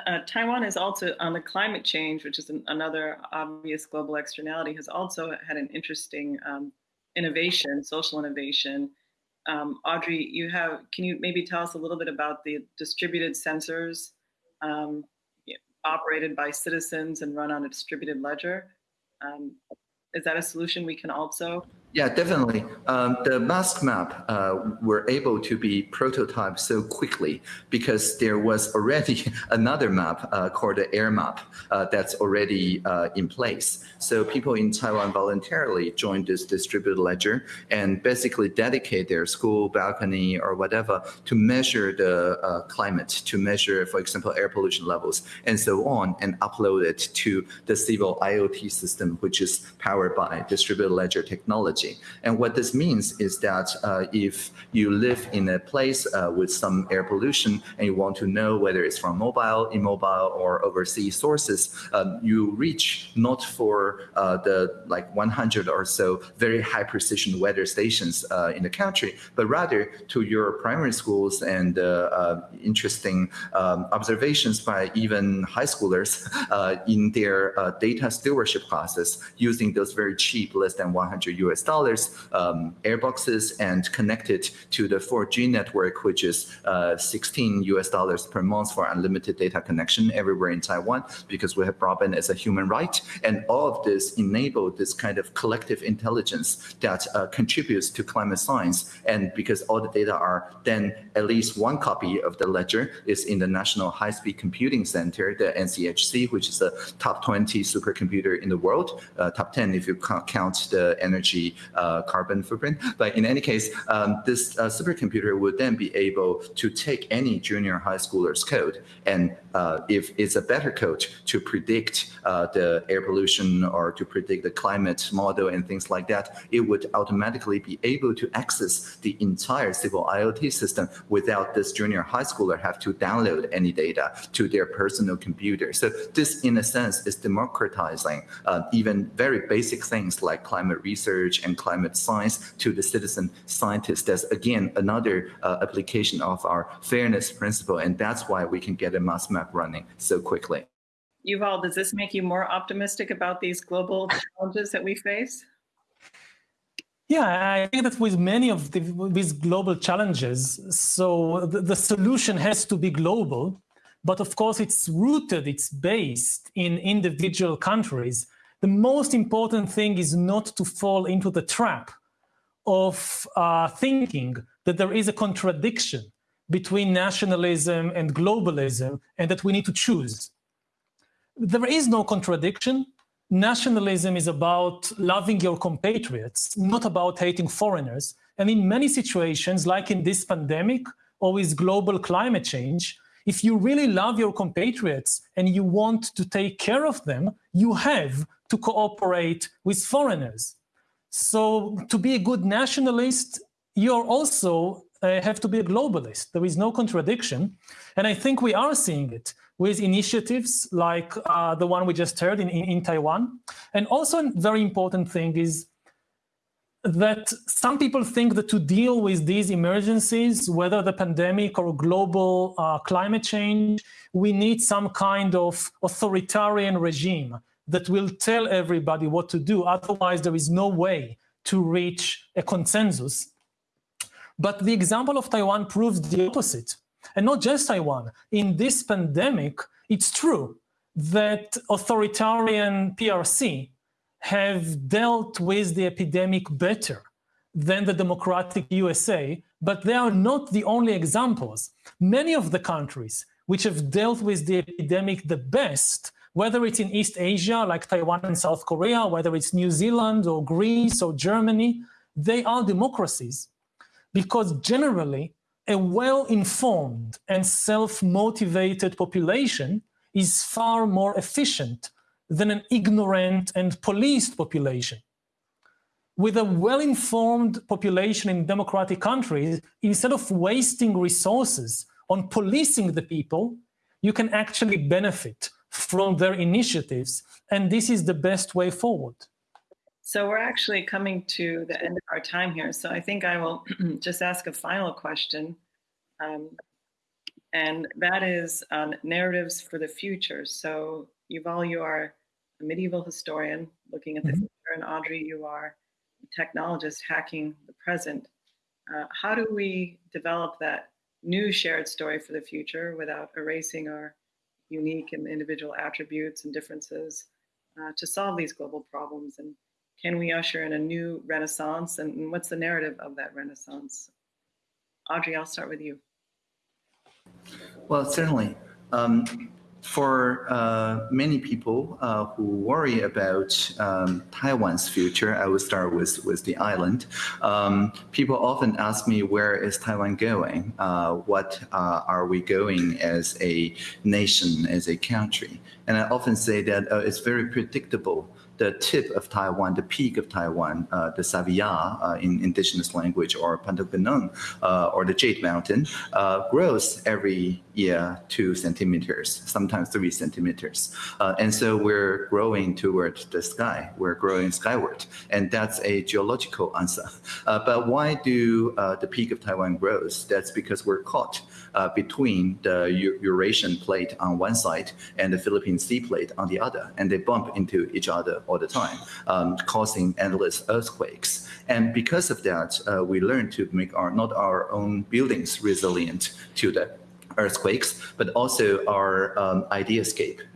Speaker 1: uh, Taiwan is also on the climate change, which is an, another obvious global externality, has also had an interesting um, innovation, social innovation. Um, Audrey, you have, can you maybe tell us a little bit about the distributed sensors um, operated by citizens and run on a distributed ledger? Um, is that a solution we can also
Speaker 3: yeah, definitely. Um, the mask map uh, were able to be prototyped so quickly because there was already [LAUGHS] another map uh, called the air map uh, that's already uh, in place. So people in Taiwan voluntarily joined this distributed ledger and basically dedicate their school balcony or whatever to measure the uh, climate, to measure, for example, air pollution levels and so on and upload it to the civil IoT system, which is powered by distributed ledger technology technology. And what this means is that uh, if you live in a place uh, with some air pollution and you want to know whether it's from mobile, immobile, or overseas sources, um, you reach not for uh, the like 100 or so very high precision weather stations uh, in the country, but rather to your primary schools and uh, uh, interesting um, observations by even high schoolers [LAUGHS] in their data stewardship classes using those very cheap, less than 100 US dollars um, airboxes and connected to the 4G network, which is uh, 16 US dollars per month for unlimited data connection everywhere in Taiwan, because we have broadband as a human right. And all of this enabled this kind of collective intelligence that uh, contributes to climate science. And because all the data are then at least one copy of the ledger is in the National High Speed Computing Center, the NCHC, which is the top 20 supercomputer in the world, uh, top 10 if you count the energy uh, carbon footprint. But in any case, um, this uh, supercomputer would then be able to take any junior high schooler's code and uh, if it's a better code to predict uh, the air pollution or to predict the climate model and things like that, it would automatically be able to access the entire civil IoT system without this junior high schooler have to download any data to their personal computer. So this, in a sense, is democratizing uh, even very basic things like climate research and climate science to the citizen scientist. That's, again, another uh, application of our fairness principle, and that's why we can get a mass map running so quickly.
Speaker 1: Yuval, does this make you more optimistic about these global challenges that we face?
Speaker 2: Yeah, I think that with many of the, these global challenges, so the, the, solution has to be global, but of course it's rooted, it's based in individual countries. The most important thing is not to fall into the trap of uh, thinking that there is a contradiction between nationalism and globalism and that we need to choose. There is no contradiction. Nationalism is about loving your compatriots, not about hating foreigners. And in many situations, like in this pandemic or with global climate change, if you really love your compatriots and you want to take care of them, you have to cooperate with foreigners. So to be a good nationalist, you're also uh, have to be a globalist. There is no contradiction. And I think we are seeing it with initiatives like uh, the one we just heard in, in, in, Taiwan. And also a very important thing is that some people think that to deal with these emergencies, whether the pandemic or global uh, climate change, we need some kind of authoritarian regime that will tell everybody what to do. Otherwise, there is no way to reach a consensus. But the example of Taiwan proves the opposite. And not just Taiwan. In this pandemic, it's true that authoritarian PRC have dealt with the epidemic better than the democratic USA, but they are not the only examples. Many of the countries which have dealt with the epidemic the best, whether it's in East Asia, like Taiwan and South Korea, whether it's New Zealand or Greece or Germany, they are democracies because generally a well-informed and self-motivated population is far more efficient than an ignorant and policed population. With a well-informed population in democratic countries, instead of wasting resources on policing the people, you can actually benefit from their initiatives, and this is the best way forward.
Speaker 1: So we're actually coming to the end of our time here. So I think I will [CLEARS THROAT] just ask a final question. Um, and that is on narratives for the future. So Yuval, you are a medieval historian looking at the mm -hmm. future, and Audrey, you are a technologist hacking the present. Uh, how do we develop that new shared story for the future without erasing our unique and individual attributes and differences uh, to solve these global problems and can we usher in a new renaissance and what's the narrative of that renaissance? Audrey, I'll start with you.
Speaker 3: Well, certainly. Um, for uh, many people uh, who worry about um, Taiwan's future, I will start with, with the island. Um, people often ask me, where is Taiwan going? Uh, what uh, are we going as a nation, as a country? And I often say that uh, it's very predictable the tip of Taiwan, the peak of Taiwan, uh, the Saviya uh, in indigenous language, or Pantapunung, uh, or the Jade Mountain, uh, grows every year two centimeters, sometimes three centimeters. Uh, and so we're growing toward the sky, we're growing skyward, and that's a geological answer. Uh, but why do the peak of Taiwan grows? That's because we're caught between the Eurasian plate on one side and the Philippine Sea plate on the other, and they bump into each other all the time, um, causing endless earthquakes. And because of that, uh, we learned to make our not our own buildings resilient to the earthquakes, but also our um, ideascape uh,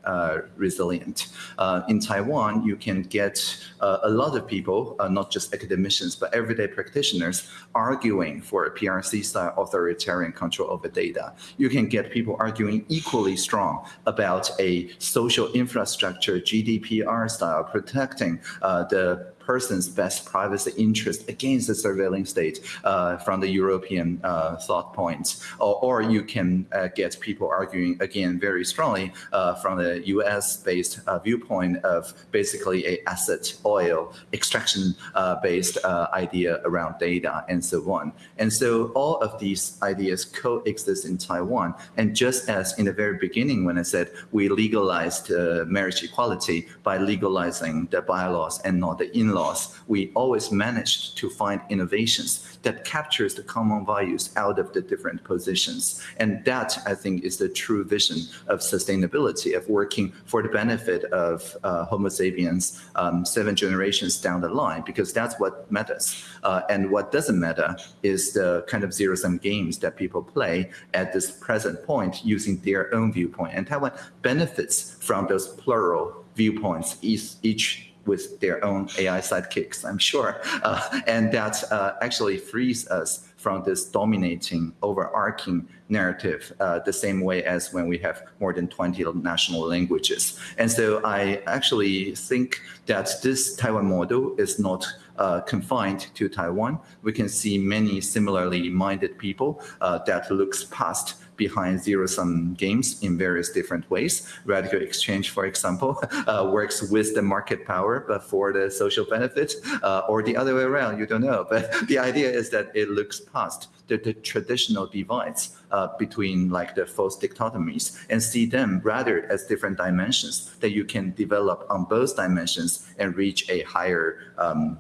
Speaker 3: resilient. Uh, in Taiwan, you can get uh, a lot of people, uh, not just academicians, but everyday practitioners arguing for a PRC-style authoritarian control over data. You can get people arguing equally strong about a social infrastructure, GDPR style, protecting uh, the person's best privacy interest against the surveilling state uh, from the European uh, thought points. Or, or you can uh, get people arguing again very strongly uh, from the US-based uh, viewpoint of basically a asset oil extraction-based uh, idea around data and so on. And so all of these ideas coexist in Taiwan. And just as in the very beginning when I said we legalized marriage equality by legalizing the bylaws and not the in in-laws, we always managed to find innovations that captures the common values out of the different positions. And that, I think, is the true vision of sustainability, of working for the benefit of uh, Homo sapiens um, seven generations down the line, because that's what matters. Uh, and what doesn't matter is the kind of zero-sum games that people play at this present point using their own viewpoint. And Taiwan benefits from those plural viewpoints, each, each with their own AI sidekicks, I'm sure. Uh, and that uh, actually frees us from this dominating, overarching narrative, uh, the same way as when we have more than 20 national languages. And so I actually think that this Taiwan model is not uh, confined to Taiwan. We can see many similarly minded people uh, that looks past behind zero-sum games in various different ways. RadicalxChange, for example, [LAUGHS] uh, works with the market power, but for the social benefit, uh, or the other way around, you don't know. [LAUGHS] But the idea is that it looks past the, the traditional divides uh, between like the false dichotomies and see them rather as different dimensions that you can develop on both dimensions and reach a higher um,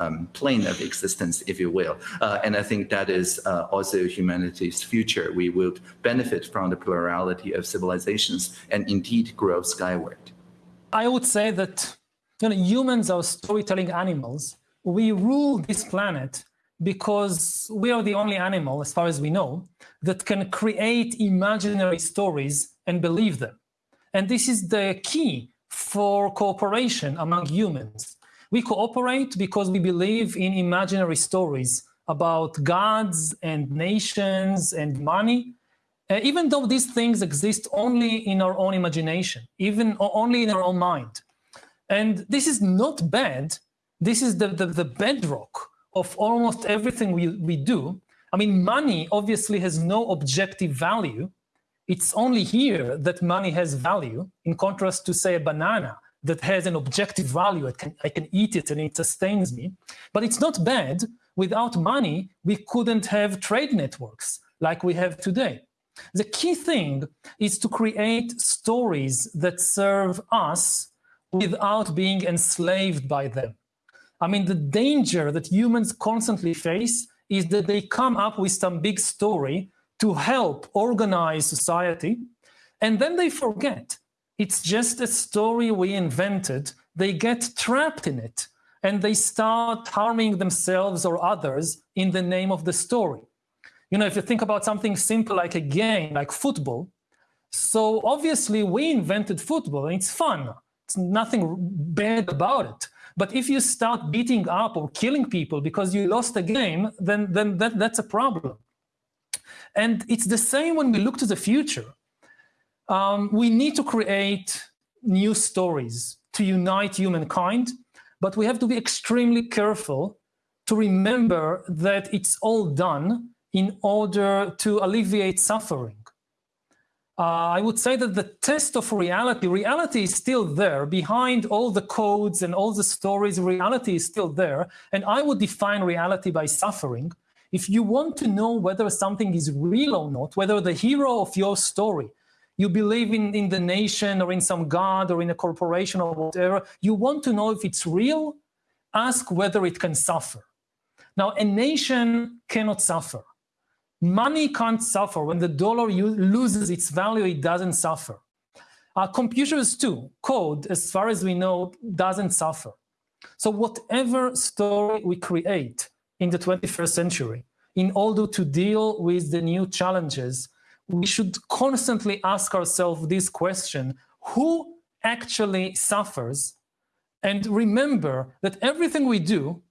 Speaker 3: um, plane of existence, if you will. Uh, and I think that is uh, also humanity's future. We will benefit from the plurality of civilizations and indeed grow skyward.
Speaker 2: I would say that you know, humans are storytelling animals. We rule this planet because we are the only animal, as far as we know, that can create imaginary stories and believe them. And this is the key for cooperation among humans. We cooperate because we believe in imaginary stories about gods and nations and money, uh, even though these things exist only in our own imagination, even only in our own mind. And this is not bad. This is the, the, the bedrock of almost everything we, we do. I mean, money obviously has no objective value. It's only here that money has value, in contrast to, say, a banana, that has an objective value. I can, I can eat it and it sustains me. But it's not bad. Without money, we couldn't have trade networks like we have today. The key thing is to create stories that serve us without being enslaved by them. I mean, the danger that humans constantly face is that they come up with some big story to help organize society, and then they forget it's just a story we invented. They get trapped in it and they start harming themselves or others in the name of the story. You know, if you think about something simple like a game, like football, so obviously we invented football and it's fun. It's nothing bad about it. But if you start beating up or killing people because you lost a game, then, then that, that's a problem. And it's the same when we look to the future um, we need to create new stories to unite humankind, but we have to be extremely careful to remember that it's all done in order to alleviate suffering. Uh, I would say that the test of reality, reality is still there behind all the codes and all the stories, reality is still there. And I would define reality by suffering. If you want to know whether something is real or not, whether the hero of your story you believe in, in the nation or in some god or in a corporation or whatever, you want to know if it's real, ask whether it can suffer. Now, a nation cannot suffer. Money can't suffer. When the dollar loses its value, it doesn't suffer. Uh, computers too, code, as far as we know, doesn't suffer. So whatever story we create in the 21st century, in order to deal with the new challenges, we should constantly ask ourselves this question, who actually suffers? And remember that everything we do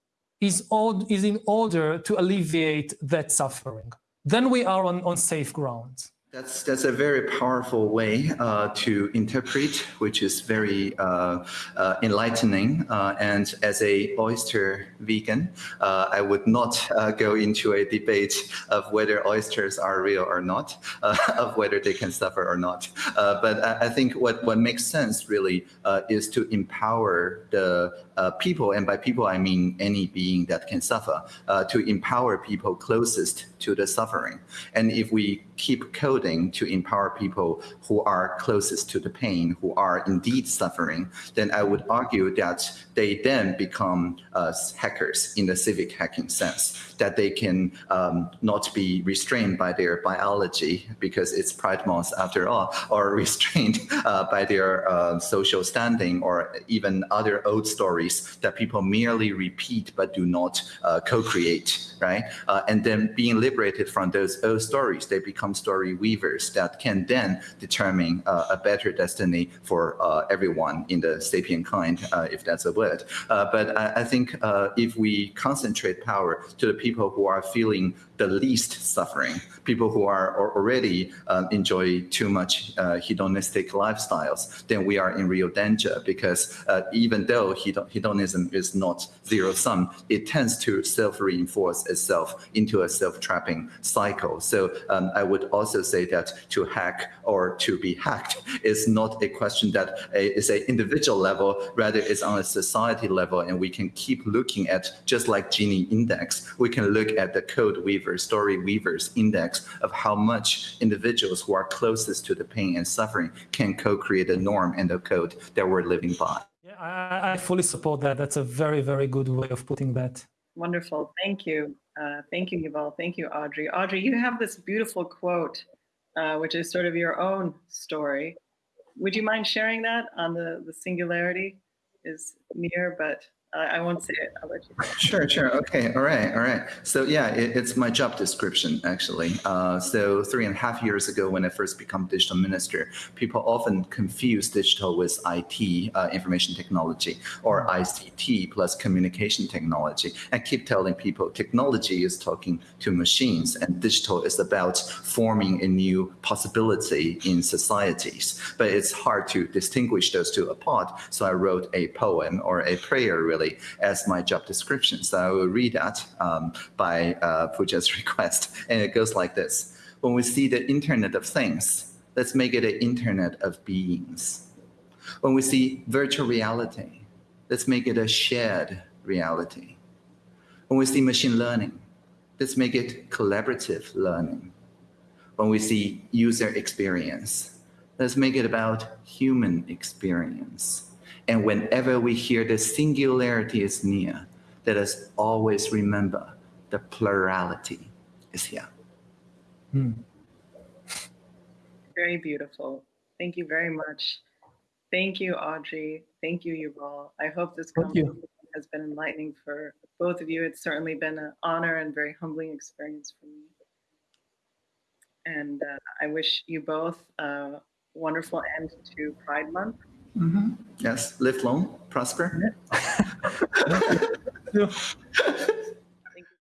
Speaker 2: is, is in order to alleviate that suffering. Then we are on, on safe ground.
Speaker 3: That's that's a very powerful way uh, to interpret, which is very uh, uh, enlightening. Uh, and as a oyster vegan, uh, I would not uh, go into a debate of whether oysters are real or not, [LAUGHS] of whether they can suffer or not. but I, I, think what what makes sense really is to empower the people, and by people I mean any being that can suffer, to empower people closest to the suffering. And if we keep coding to empower people who are closest to the pain, who are indeed suffering, then I would argue that they then become uh, hackers in the civic hacking sense, that they can um, not be restrained by their biology because it's pride month after all, or [LAUGHS] restrained uh, by their uh, social standing or even other old stories that people merely repeat but do not uh, co-create, right? Uh, and then being liberated from those old stories, they become story weavers that can then determine uh, a better destiny for uh, everyone in the sapient kind, uh, if that's a word. But I, I think if we concentrate power to the people who are feeling the least suffering, people who are already um, enjoy too much uh, hedonistic lifestyles, then we are in real danger because uh, even though hedonism is not zero sum, it tends to self-reinforce itself into a self-trapping cycle. So um, I would also say that to hack or to be hacked is not a question that is an individual level, rather it's on a society level, and we can keep looking at just like Gini index, we can look at the code weaver story weavers index of how much individuals who are closest to the pain and suffering can co-create a norm and a code that we're living by.
Speaker 2: I, I fully support that. That's a very, very good way of putting that.
Speaker 1: Wonderful. Thank you. Uh, thank you, Yuval. Thank you, Audrey. Audrey, you have this beautiful quote, uh, which is sort of your own story. Would you mind sharing that on the, the singularity is near, but I won't say it. I'll let you.
Speaker 3: Sure, sure. Okay. All right. All right. So yeah, it, it's my job description actually. Uh, so three and a half years ago, when I first become digital minister, people often confuse digital with IT, uh, information technology, or ICT plus communication technology. I keep telling people technology is talking to machines, and digital is about forming a new possibility in societies. But it's hard to distinguish those two apart. So I wrote a poem or a prayer really as my job description. So I will read that um, by uh, Puja's [LAUGHS] request. And it goes like this. When we see the Internet of Things, let's make it an Internet of Beings. When we see virtual reality, let's make it a shared reality. When we see machine learning, let's make it collaborative learning. When we see user experience, let's make it about human experience. And whenever we hear the singularity is near, let us always remember the plurality is here. Hmm.
Speaker 1: Very beautiful. Thank you very much. Thank you, Audrey. Thank you, Yuval. I hope this conversation has been enlightening for both of you. It's certainly been an honor and very humbling experience for me. And uh, I wish you both a wonderful end to Pride Month
Speaker 3: Mm -hmm. Yes, live long, prosper. Yeah. [LAUGHS] [LAUGHS]